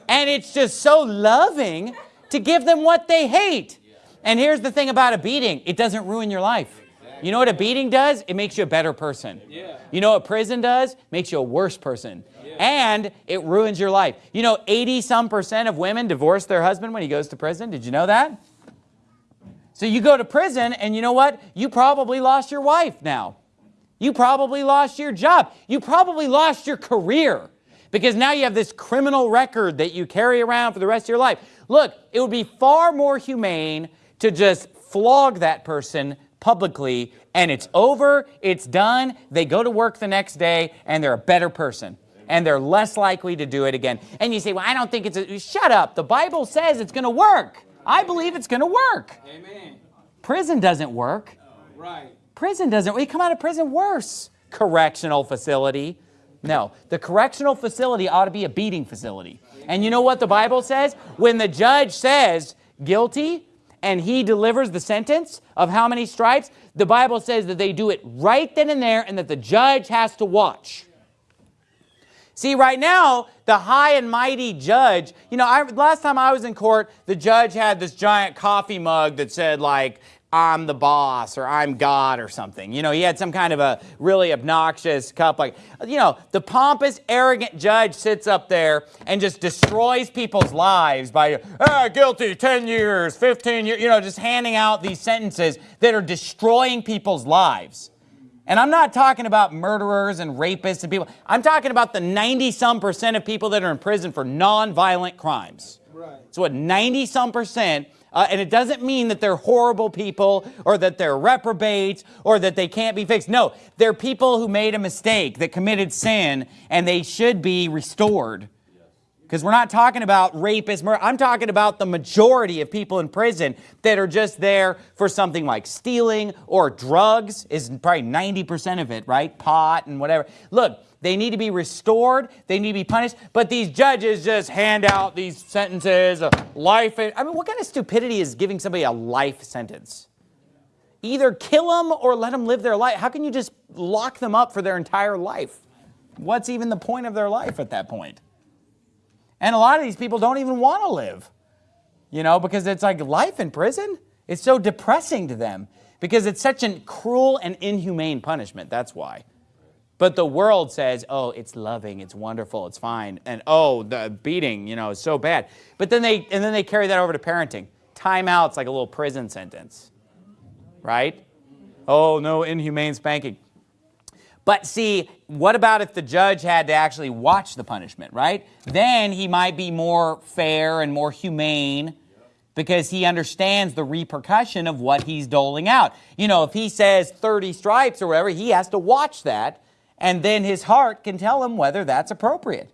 and it's just so loving to give them what they hate. And here's the thing about a beating, it doesn't ruin your life. You know what a beating does? It makes you a better person. You know what prison does? Makes you a worse person. And it ruins your life. You know 80 some percent of women divorce their husband when he goes to prison. Did you know that? So you go to prison and you know what? You probably lost your wife now. You probably lost your job. You probably lost your career because now you have this criminal record that you carry around for the rest of your life. Look, it would be far more humane to just flog that person publicly and it's over, it's done, they go to work the next day and they're a better person and they're less likely to do it again. And you say, well, I don't think it's a, shut up. The Bible says it's going to work. I believe it's going to work. Amen. Prison doesn't work. Right. Prison doesn't, we come out of prison worse. Correctional facility. No, the correctional facility ought to be a beating facility. And you know what the Bible says? When the judge says guilty, and he delivers the sentence of how many stripes, the Bible says that they do it right then and there and that the judge has to watch. See, right now, the high and mighty judge, you know, I, last time I was in court, the judge had this giant coffee mug that said like, I'm the boss or I'm God or something. You know, he had some kind of a really obnoxious cup. Like, you know, the pompous, arrogant judge sits up there and just destroys people's lives by, ah, guilty, 10 years, 15 years, you know, just handing out these sentences that are destroying people's lives. And I'm not talking about murderers and rapists and people. I'm talking about the 90 some percent of people that are in prison for non-violent crimes. Right. So what 90 some percent uh, and it doesn't mean that they're horrible people or that they're reprobates or that they can't be fixed. No, they're people who made a mistake, that committed sin, and they should be restored. Because we're not talking about rapists. I'm talking about the majority of people in prison that are just there for something like stealing or drugs is probably 90% of it, right? Pot and whatever. Look, they need to be restored. They need to be punished. But these judges just hand out these sentences of life. I mean, what kind of stupidity is giving somebody a life sentence? Either kill them or let them live their life. How can you just lock them up for their entire life? What's even the point of their life at that point? And a lot of these people don't even want to live, you know, because it's like life in prison. It's so depressing to them because it's such a cruel and inhumane punishment. That's why. But the world says, oh, it's loving, it's wonderful, it's fine. And oh, the beating, you know, is so bad. But then they, and then they carry that over to parenting. Timeout's like a little prison sentence, right? Oh, no inhumane spanking. But see, what about if the judge had to actually watch the punishment, right? Then he might be more fair and more humane because he understands the repercussion of what he's doling out. You know, if he says 30 stripes or whatever, he has to watch that, and then his heart can tell him whether that's appropriate.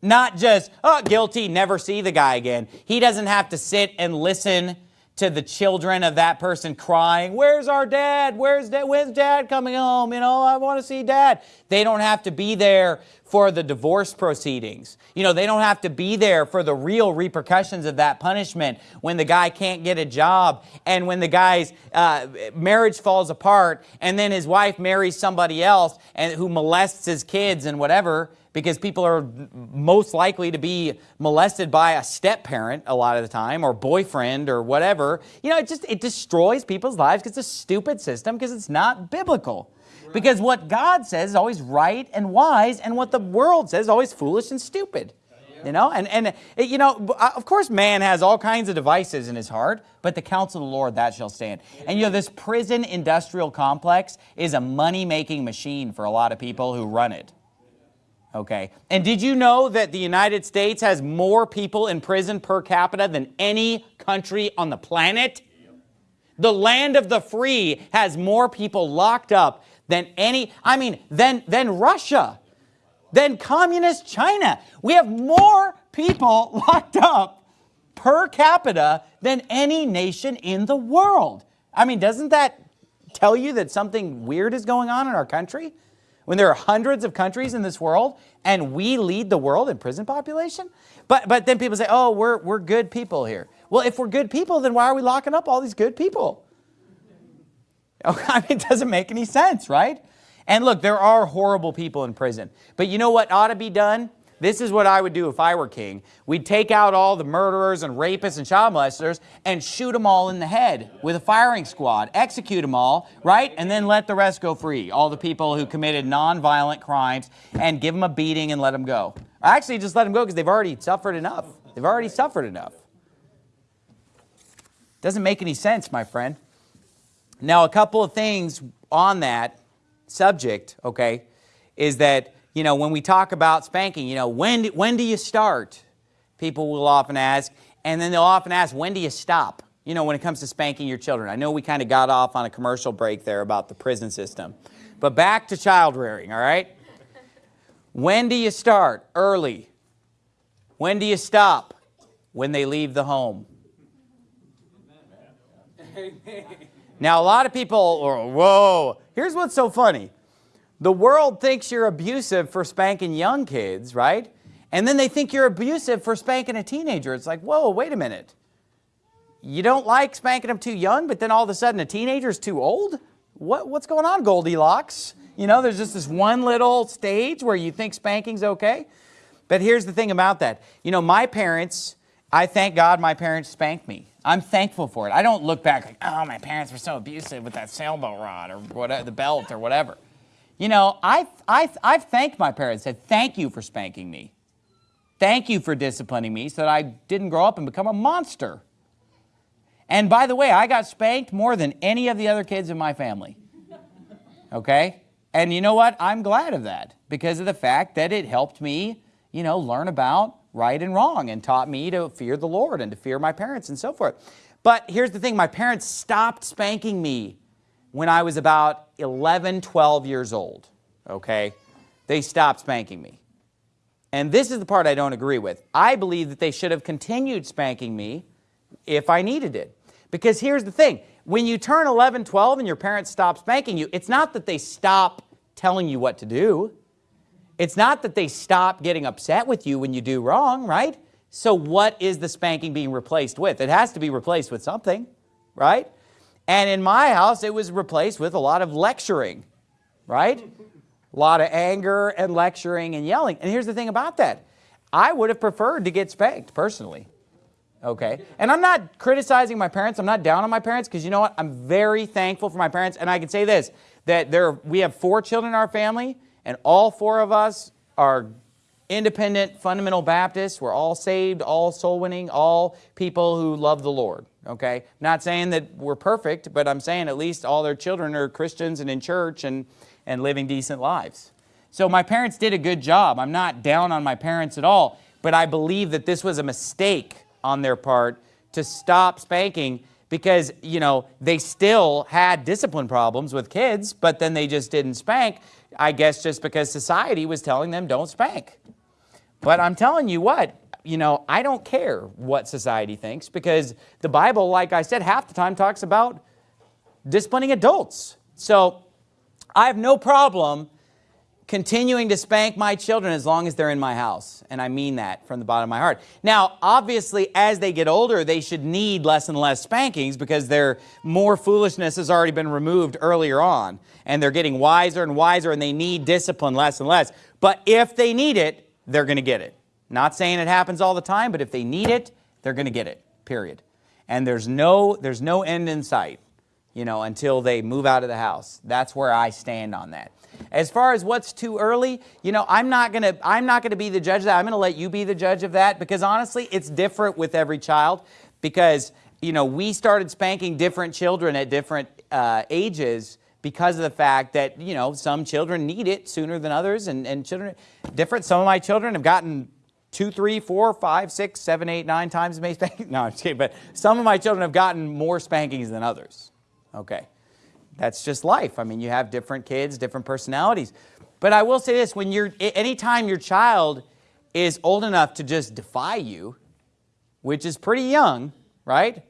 Not just, oh, guilty, never see the guy again. He doesn't have to sit and listen to the children of that person crying, where's our dad? Where's dad? When's dad coming home? You know, I want to see dad. They don't have to be there for the divorce proceedings. You know, they don't have to be there for the real repercussions of that punishment when the guy can't get a job and when the guy's uh, marriage falls apart and then his wife marries somebody else and who molests his kids and whatever because people are most likely to be molested by a step parent a lot of the time or boyfriend or whatever. You know, it just, it destroys people's lives because it's a stupid system because it's not biblical. Right. Because what God says is always right and wise and what the world says is always foolish and stupid. You know, and, and you know, uh, of course man has all kinds of devices in his heart, but the counsel of the Lord, that shall stand. And you know, this prison industrial complex is a money-making machine for a lot of people who run it. Okay. And did you know that the United States has more people in prison per capita than any country on the planet? The land of the free has more people locked up than any, I mean, than, than Russia, than communist China. We have more people locked up per capita than any nation in the world. I mean, doesn't that tell you that something weird is going on in our country? When there are hundreds of countries in this world and we lead the world in prison population? But, but then people say, oh, we're, we're good people here. Well, if we're good people, then why are we locking up all these good people? Oh, I mean, it doesn't make any sense, right? And look, there are horrible people in prison. But you know what ought to be done? This is what I would do if I were king. We'd take out all the murderers and rapists and child molesters and shoot them all in the head with a firing squad, execute them all, right? And then let the rest go free, all the people who committed nonviolent crimes and give them a beating and let them go. Actually, just let them go because they've already suffered enough. They've already suffered enough. Doesn't make any sense, my friend. Now, a couple of things on that subject, okay, is that you know, when we talk about spanking, you know, when, when do you start? People will often ask, and then they'll often ask, when do you stop? You know, when it comes to spanking your children. I know we kind of got off on a commercial break there about the prison system. But back to child rearing, all right? when do you start? Early. When do you stop? When they leave the home. Now, a lot of people, are, whoa, here's what's so funny. The world thinks you're abusive for spanking young kids, right? And then they think you're abusive for spanking a teenager. It's like, whoa, wait a minute. You don't like spanking them too young, but then all of a sudden a teenager's too old? What, what's going on, Goldilocks? You know, there's just this one little stage where you think spanking's okay. But here's the thing about that. You know, my parents, I thank God my parents spanked me. I'm thankful for it. I don't look back like, oh, my parents were so abusive with that sailboat rod or whatever, the belt or whatever. You know, I, I, I've thanked my parents, said, thank you for spanking me. Thank you for disciplining me so that I didn't grow up and become a monster. And by the way, I got spanked more than any of the other kids in my family. Okay? And you know what? I'm glad of that because of the fact that it helped me, you know, learn about right and wrong and taught me to fear the Lord and to fear my parents and so forth. But here's the thing, my parents stopped spanking me when I was about 11, 12 years old, okay? They stopped spanking me. And this is the part I don't agree with. I believe that they should have continued spanking me if I needed it. Because here's the thing. When you turn 11, 12 and your parents stop spanking you, it's not that they stop telling you what to do. It's not that they stop getting upset with you when you do wrong, right? So what is the spanking being replaced with? It has to be replaced with something, right? And in my house, it was replaced with a lot of lecturing, right? A lot of anger and lecturing and yelling. And here's the thing about that. I would have preferred to get spanked personally. Okay. And I'm not criticizing my parents. I'm not down on my parents because you know what? I'm very thankful for my parents. And I can say this, that there, we have four children in our family and all four of us are independent fundamental Baptists. We're all saved, all soul winning, all people who love the Lord. Okay? Not saying that we're perfect, but I'm saying at least all their children are Christians and in church and, and living decent lives. So my parents did a good job. I'm not down on my parents at all, but I believe that this was a mistake on their part to stop spanking because, you know, they still had discipline problems with kids, but then they just didn't spank, I guess just because society was telling them don't spank. But I'm telling you what, you know, I don't care what society thinks because the Bible, like I said, half the time talks about disciplining adults. So I have no problem continuing to spank my children as long as they're in my house. And I mean that from the bottom of my heart. Now, obviously, as they get older, they should need less and less spankings because their more foolishness has already been removed earlier on. And they're getting wiser and wiser and they need discipline less and less. But if they need it, they're going to get it. Not saying it happens all the time, but if they need it, they're going to get it, period. And there's no, there's no end in sight, you know, until they move out of the house. That's where I stand on that. As far as what's too early, you know, I'm not going to I'm not going to be the judge of that. I'm going to let you be the judge of that because honestly, it's different with every child because, you know, we started spanking different children at different uh, ages because of the fact that, you know, some children need it sooner than others and, and children different. Some of my children have gotten two, three, four, five, six, seven, eight, nine times spankings. No, I'm kidding. But some of my children have gotten more spankings than others. Okay. That's just life. I mean, you have different kids, different personalities. But I will say this, when you're, anytime your child is old enough to just defy you, which is pretty young, right?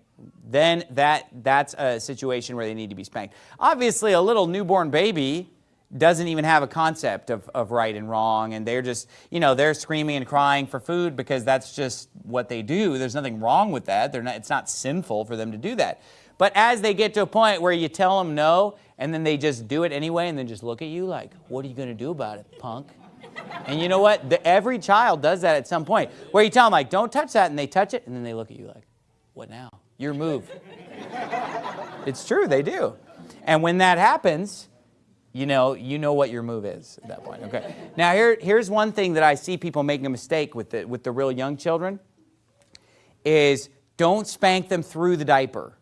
Then that, that's a situation where they need to be spanked. Obviously, a little newborn baby doesn't even have a concept of, of right and wrong and they're just, you know, they're screaming and crying for food because that's just what they do. There's nothing wrong with that. They're not, it's not sinful for them to do that. But as they get to a point where you tell them no, and then they just do it anyway, and then just look at you like, what are you going to do about it, punk? And you know what? The, every child does that at some point, where you tell them, like, don't touch that, and they touch it, and then they look at you like, what now? Your move. it's true, they do. And when that happens, you know, you know what your move is at that point. Okay. Now here, here's one thing that I see people making a mistake with the, with the real young children is don't spank them through the diaper.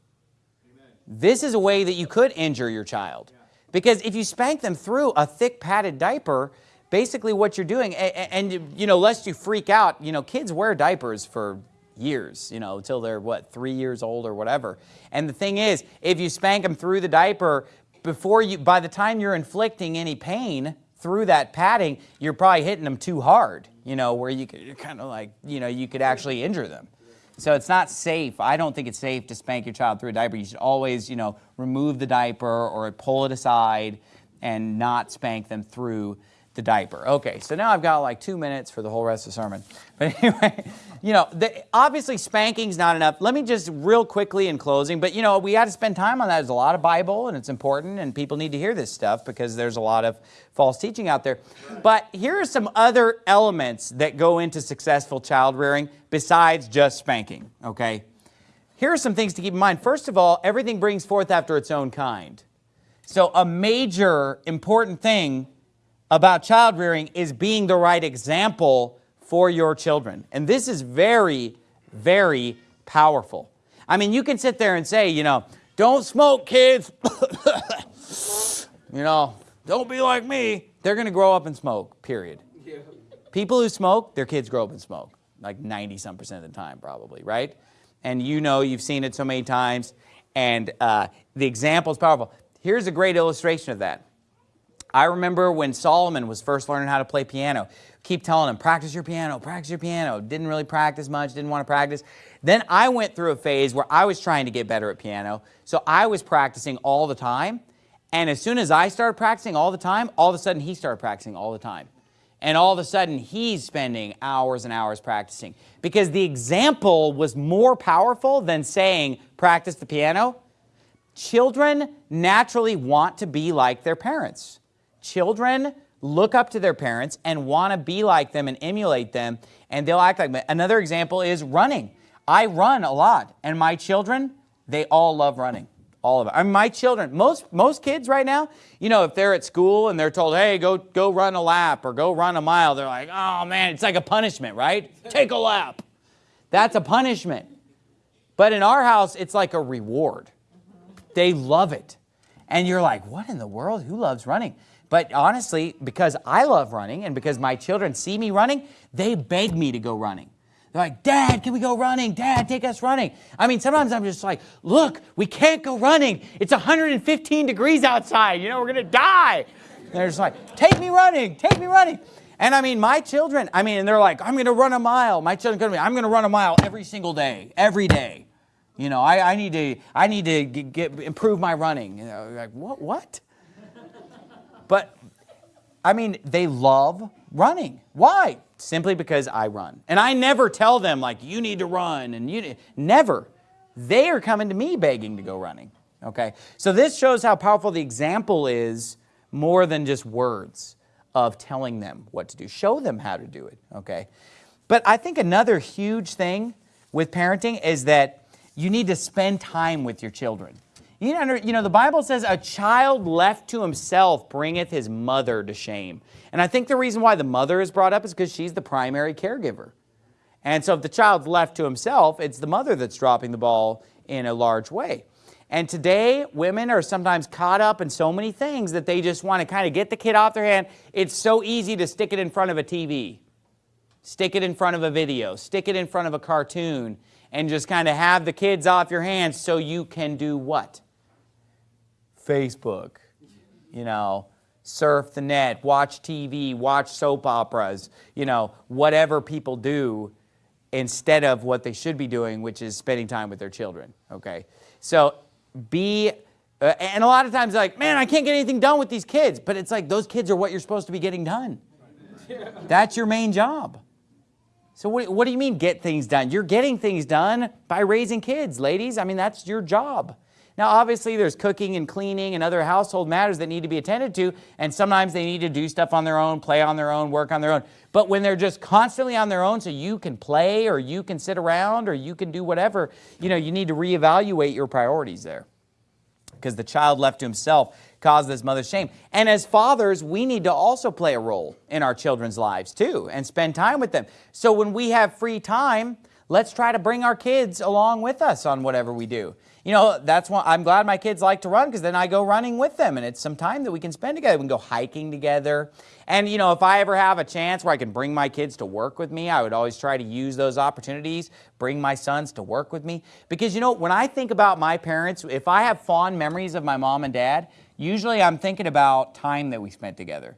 This is a way that you could injure your child. Because if you spank them through a thick padded diaper, basically what you're doing, and, you know, lest you freak out, you know, kids wear diapers for years, you know, until they're what, three years old or whatever. And the thing is, if you spank them through the diaper, before you, by the time you're inflicting any pain through that padding, you're probably hitting them too hard, you know, where you could, you're kind of like, you know, you could actually injure them. So it's not safe. I don't think it's safe to spank your child through a diaper. You should always, you know, remove the diaper or pull it aside and not spank them through the diaper. Okay, so now I've got like two minutes for the whole rest of the sermon. But anyway, you know, the, obviously spanking's not enough. Let me just real quickly in closing, but you know, we got to spend time on that. There's a lot of Bible and it's important and people need to hear this stuff because there's a lot of false teaching out there. But here are some other elements that go into successful child rearing besides just spanking, okay? Here are some things to keep in mind. First of all, everything brings forth after its own kind. So a major important thing about child rearing is being the right example for your children. And this is very, very powerful. I mean, you can sit there and say, you know, don't smoke, kids. you know, don't be like me. They're going to grow up and smoke, period. Yeah. People who smoke, their kids grow up and smoke, like 90-some percent of the time probably, right? And you know, you've seen it so many times, and uh, the example is powerful. Here's a great illustration of that. I remember when Solomon was first learning how to play piano, keep telling him, practice your piano, practice your piano. Didn't really practice much, didn't want to practice. Then I went through a phase where I was trying to get better at piano, so I was practicing all the time. And as soon as I started practicing all the time, all of a sudden he started practicing all the time. And all of a sudden he's spending hours and hours practicing because the example was more powerful than saying, practice the piano. Children naturally want to be like their parents. Children look up to their parents and want to be like them and emulate them, and they'll act like them. Another example is running. I run a lot, and my children, they all love running. All of it. I mean, my children, most, most kids right now, you know, if they're at school and they're told, hey, go, go run a lap or go run a mile, they're like, oh man, it's like a punishment, right? Take a lap. That's a punishment. But in our house, it's like a reward. They love it. And you're like, what in the world? Who loves running? But honestly, because I love running and because my children see me running, they beg me to go running. They're like, Dad, can we go running? Dad, take us running. I mean, sometimes I'm just like, look, we can't go running. It's 115 degrees outside. You know, we're going to die. And they're just like, take me running, take me running. And I mean, my children, I mean, and they're like, I'm going to run a mile. My children going to be, I'm going to run a mile every single day, every day. You know, I, I need to, I need to get improve my running. You know, like, what, what? But, I mean, they love running. Why? Simply because I run. And I never tell them, like, you need to run, and you, never. They are coming to me begging to go running, okay? So this shows how powerful the example is more than just words of telling them what to do. Show them how to do it, okay? But I think another huge thing with parenting is that you need to spend time with your children. You know, you know, the Bible says a child left to himself bringeth his mother to shame. And I think the reason why the mother is brought up is because she's the primary caregiver. And so if the child's left to himself, it's the mother that's dropping the ball in a large way. And today, women are sometimes caught up in so many things that they just want to kind of get the kid off their hand. It's so easy to stick it in front of a TV, stick it in front of a video, stick it in front of a cartoon, and just kind of have the kids off your hands so you can do what? Facebook, you know, surf the net, watch TV, watch soap operas, you know, whatever people do instead of what they should be doing, which is spending time with their children, okay? So be, uh, and a lot of times like, man, I can't get anything done with these kids. But it's like, those kids are what you're supposed to be getting done. That's your main job. So what, what do you mean get things done? You're getting things done by raising kids, ladies. I mean, that's your job. Now, obviously, there's cooking and cleaning and other household matters that need to be attended to, and sometimes they need to do stuff on their own, play on their own, work on their own. But when they're just constantly on their own so you can play or you can sit around or you can do whatever, you know, you need to reevaluate your priorities there because the child left to himself caused his mother's shame. And as fathers, we need to also play a role in our children's lives too and spend time with them. So when we have free time, let's try to bring our kids along with us on whatever we do. You know, that's why I'm glad my kids like to run because then I go running with them and it's some time that we can spend together. We can go hiking together. And, you know, if I ever have a chance where I can bring my kids to work with me, I would always try to use those opportunities, bring my sons to work with me. Because, you know, when I think about my parents, if I have fond memories of my mom and dad, usually I'm thinking about time that we spent together.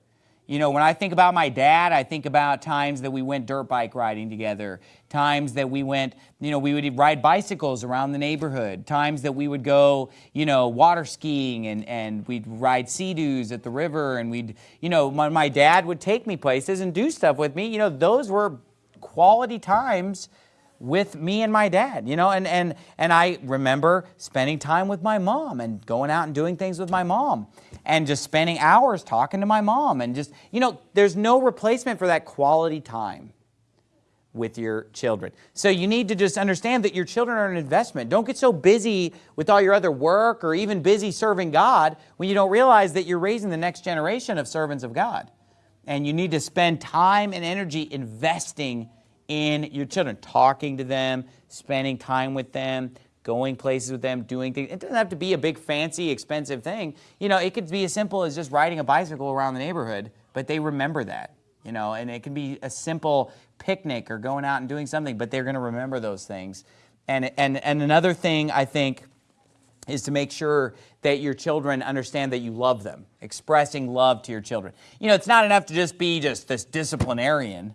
You know, when I think about my dad, I think about times that we went dirt bike riding together, times that we went, you know, we would ride bicycles around the neighborhood, times that we would go, you know, water skiing and, and we'd ride sea-doos at the river and we'd, you know, my, my dad would take me places and do stuff with me. You know, those were quality times with me and my dad, you know, and, and, and I remember spending time with my mom and going out and doing things with my mom and just spending hours talking to my mom and just, you know, there's no replacement for that quality time with your children. So you need to just understand that your children are an investment. Don't get so busy with all your other work or even busy serving God when you don't realize that you're raising the next generation of servants of God. And you need to spend time and energy investing in your children, talking to them, spending time with them, going places with them, doing things. It doesn't have to be a big, fancy, expensive thing. You know, it could be as simple as just riding a bicycle around the neighborhood, but they remember that, you know, and it can be a simple picnic or going out and doing something, but they're going to remember those things. And, and, and another thing I think is to make sure that your children understand that you love them, expressing love to your children. You know, it's not enough to just be just this disciplinarian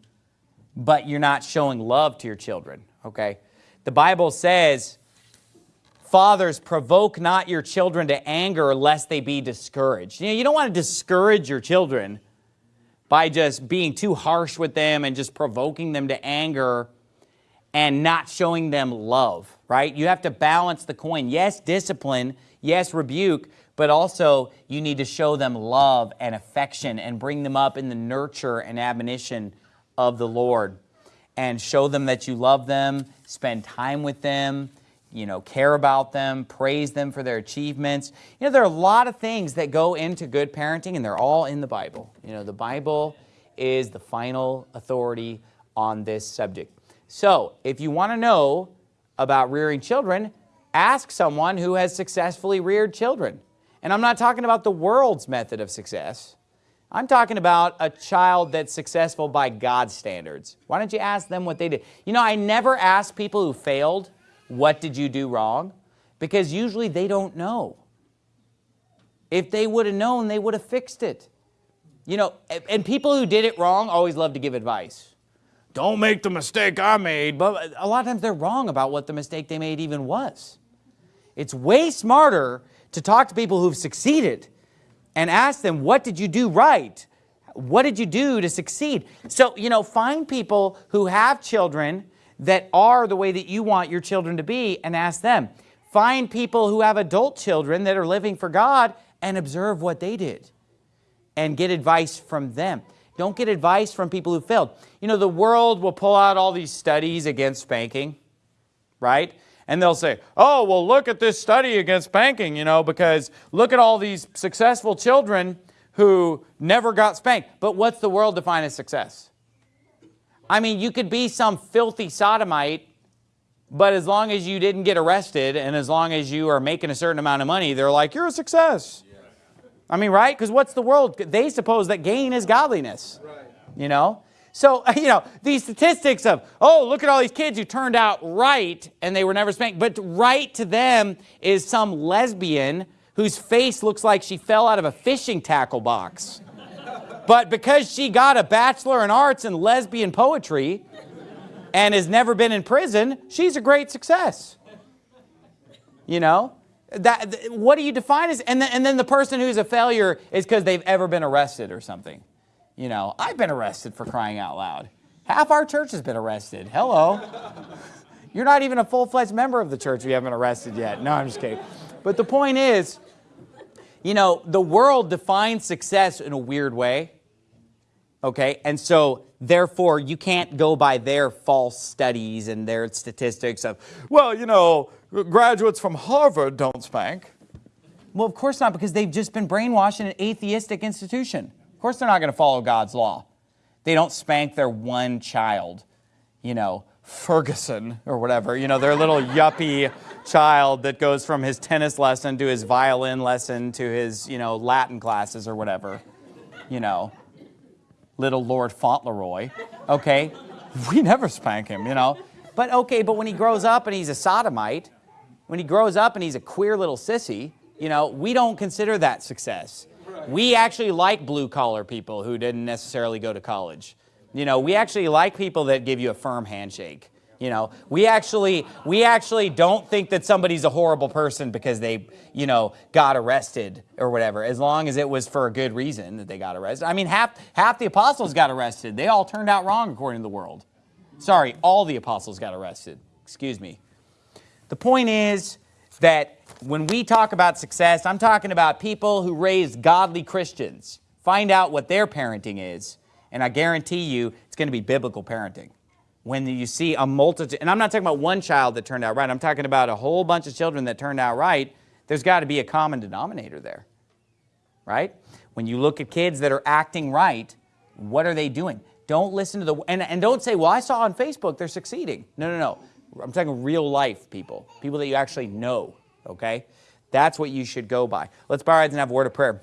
but you're not showing love to your children, okay? The Bible says, Fathers, provoke not your children to anger lest they be discouraged. You know, you don't want to discourage your children by just being too harsh with them and just provoking them to anger and not showing them love, right? You have to balance the coin. Yes, discipline, yes, rebuke, but also you need to show them love and affection and bring them up in the nurture and admonition of the Lord and show them that you love them, spend time with them, you know, care about them, praise them for their achievements. You know, there are a lot of things that go into good parenting and they're all in the Bible. You know, the Bible is the final authority on this subject. So, if you want to know about rearing children, ask someone who has successfully reared children. And I'm not talking about the world's method of success. I'm talking about a child that's successful by God's standards. Why don't you ask them what they did? You know, I never ask people who failed, what did you do wrong? Because usually they don't know. If they would have known, they would have fixed it. You know, and people who did it wrong always love to give advice. Don't make the mistake I made. But a lot of times they're wrong about what the mistake they made even was. It's way smarter to talk to people who've succeeded and ask them, what did you do right? What did you do to succeed? So, you know, find people who have children that are the way that you want your children to be and ask them. Find people who have adult children that are living for God and observe what they did and get advice from them. Don't get advice from people who failed. You know, the world will pull out all these studies against spanking, right? And they'll say, oh, well, look at this study against spanking, you know, because look at all these successful children who never got spanked. But what's the world define as success? I mean, you could be some filthy sodomite, but as long as you didn't get arrested and as long as you are making a certain amount of money, they're like, you're a success. I mean, right? Because what's the world? They suppose that gain is godliness. Right. You know? So, you know, these statistics of, oh, look at all these kids who turned out right and they were never spanked. But right to them is some lesbian whose face looks like she fell out of a fishing tackle box. but because she got a bachelor in arts in lesbian poetry and has never been in prison, she's a great success. You know? That, what do you define as, and then, and then the person who's a failure is because they've ever been arrested or something. You know, I've been arrested for crying out loud. Half our church has been arrested. Hello. You're not even a full-fledged member of the church if you haven't been arrested yet. No, I'm just kidding. But the point is, you know, the world defines success in a weird way. Okay, and so therefore you can't go by their false studies and their statistics of, well, you know, graduates from Harvard don't spank. Well, of course not, because they've just been brainwashed in an atheistic institution. Of course they're not going to follow God's law. They don't spank their one child, you know, Ferguson or whatever, you know, their little yuppie child that goes from his tennis lesson to his violin lesson to his, you know, Latin classes or whatever, you know, little Lord Fauntleroy, okay? We never spank him, you know. But okay, but when he grows up and he's a sodomite, when he grows up and he's a queer little sissy, you know, we don't consider that success. We actually like blue collar people who didn't necessarily go to college. You know, we actually like people that give you a firm handshake. You know, we actually, we actually don't think that somebody's a horrible person because they, you know, got arrested or whatever, as long as it was for a good reason that they got arrested. I mean, half, half the apostles got arrested. They all turned out wrong according to the world. Sorry, all the apostles got arrested. Excuse me. The point is that when we talk about success, I'm talking about people who raise godly Christians. Find out what their parenting is, and I guarantee you it's going to be biblical parenting. When you see a multitude, and I'm not talking about one child that turned out right, I'm talking about a whole bunch of children that turned out right, there's got to be a common denominator there, right? When you look at kids that are acting right, what are they doing? Don't listen to the, and, and don't say, well, I saw on Facebook they're succeeding. No, no, no. I'm talking real life people, people that you actually know okay? That's what you should go by. Let's bow our heads and have a word of prayer.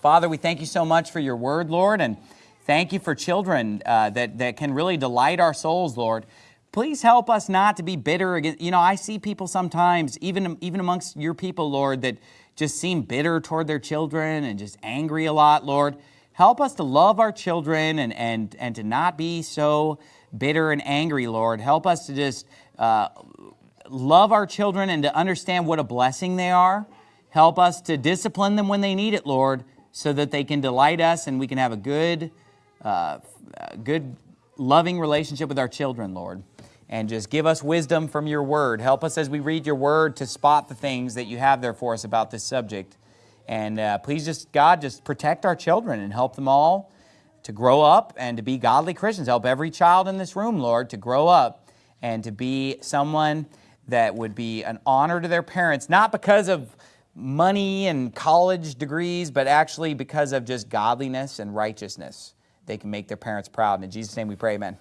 Father, we thank you so much for your word, Lord, and thank you for children uh, that, that can really delight our souls, Lord. Please help us not to be bitter against, you know, I see people sometimes, even, even amongst your people, Lord, that just seem bitter toward their children and just angry a lot, Lord. Help us to love our children and, and, and to not be so bitter and angry, Lord. Help us to just uh, love our children and to understand what a blessing they are. Help us to discipline them when they need it, Lord, so that they can delight us and we can have a good, uh, good loving relationship with our children, Lord. And just give us wisdom from your word. Help us as we read your word to spot the things that you have there for us about this subject. And uh, please just, God, just protect our children and help them all to grow up and to be godly Christians. Help every child in this room, Lord, to grow up and to be someone that would be an honor to their parents, not because of money and college degrees, but actually because of just godliness and righteousness. They can make their parents proud. And in Jesus' name we pray, amen.